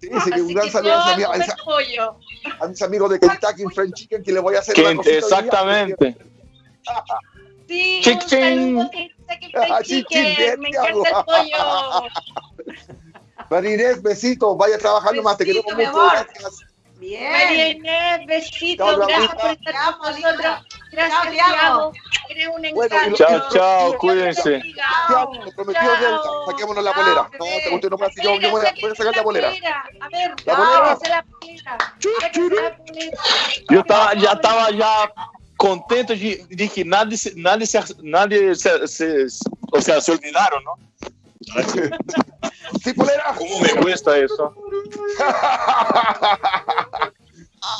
Sí, así que Así un gran saludo a mis, amigos, pollo. a mis amigos de Kentucky Fried Chicken que les voy a hacer una exactamente. Sí, Chic, [laughs] un saludo que Ah, chicken, me encanta el pollo. [laughs] María Inés, besitos, vaya trabajando más, te Besito, queremos mi mucho. amor. Gracias. Bien. María Inés, besitos, Chao, gracias por estar Te amo, con nosotros. Gracias, te. Tiago. Eres un Bueno, encanto. Chao, chao, cuídense. te. Tiago, nos prometió Chao. saquémonos la bolera. No, te usted no me hace, yo, yo voy, a, voy a sacar la bolera. A ver, La bolera. la bolera. Eu tava, já estava já contente de, de que nada, se- nada, se, nada se, se, o sea, se olvidaron, ¿no? [laughs] Sí, polera. ¿Cómo me cuesta eso? [laughs]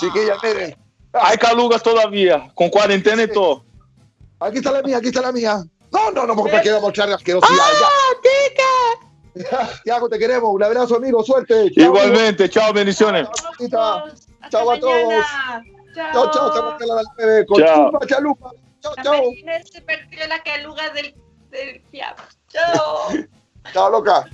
Chiquillas, miren. Hay calugas todavía, con cuarentena y todo. Aquí está la mía, aquí está la mía. No, no, no, porque quiero mostrar asquerosidad. ¡Ah, [laughs] Tiago, te queremos. Un abrazo, amigo. Suerte. Chao, Igualmente, chao, bendiciones. Hasta Chao a todos. Chao, chao. Te marca la bebé. Con Chao. chupa, chalupa. Chao, chao. María Inés se perdió la caluga del, del. Chao. Chao, loca.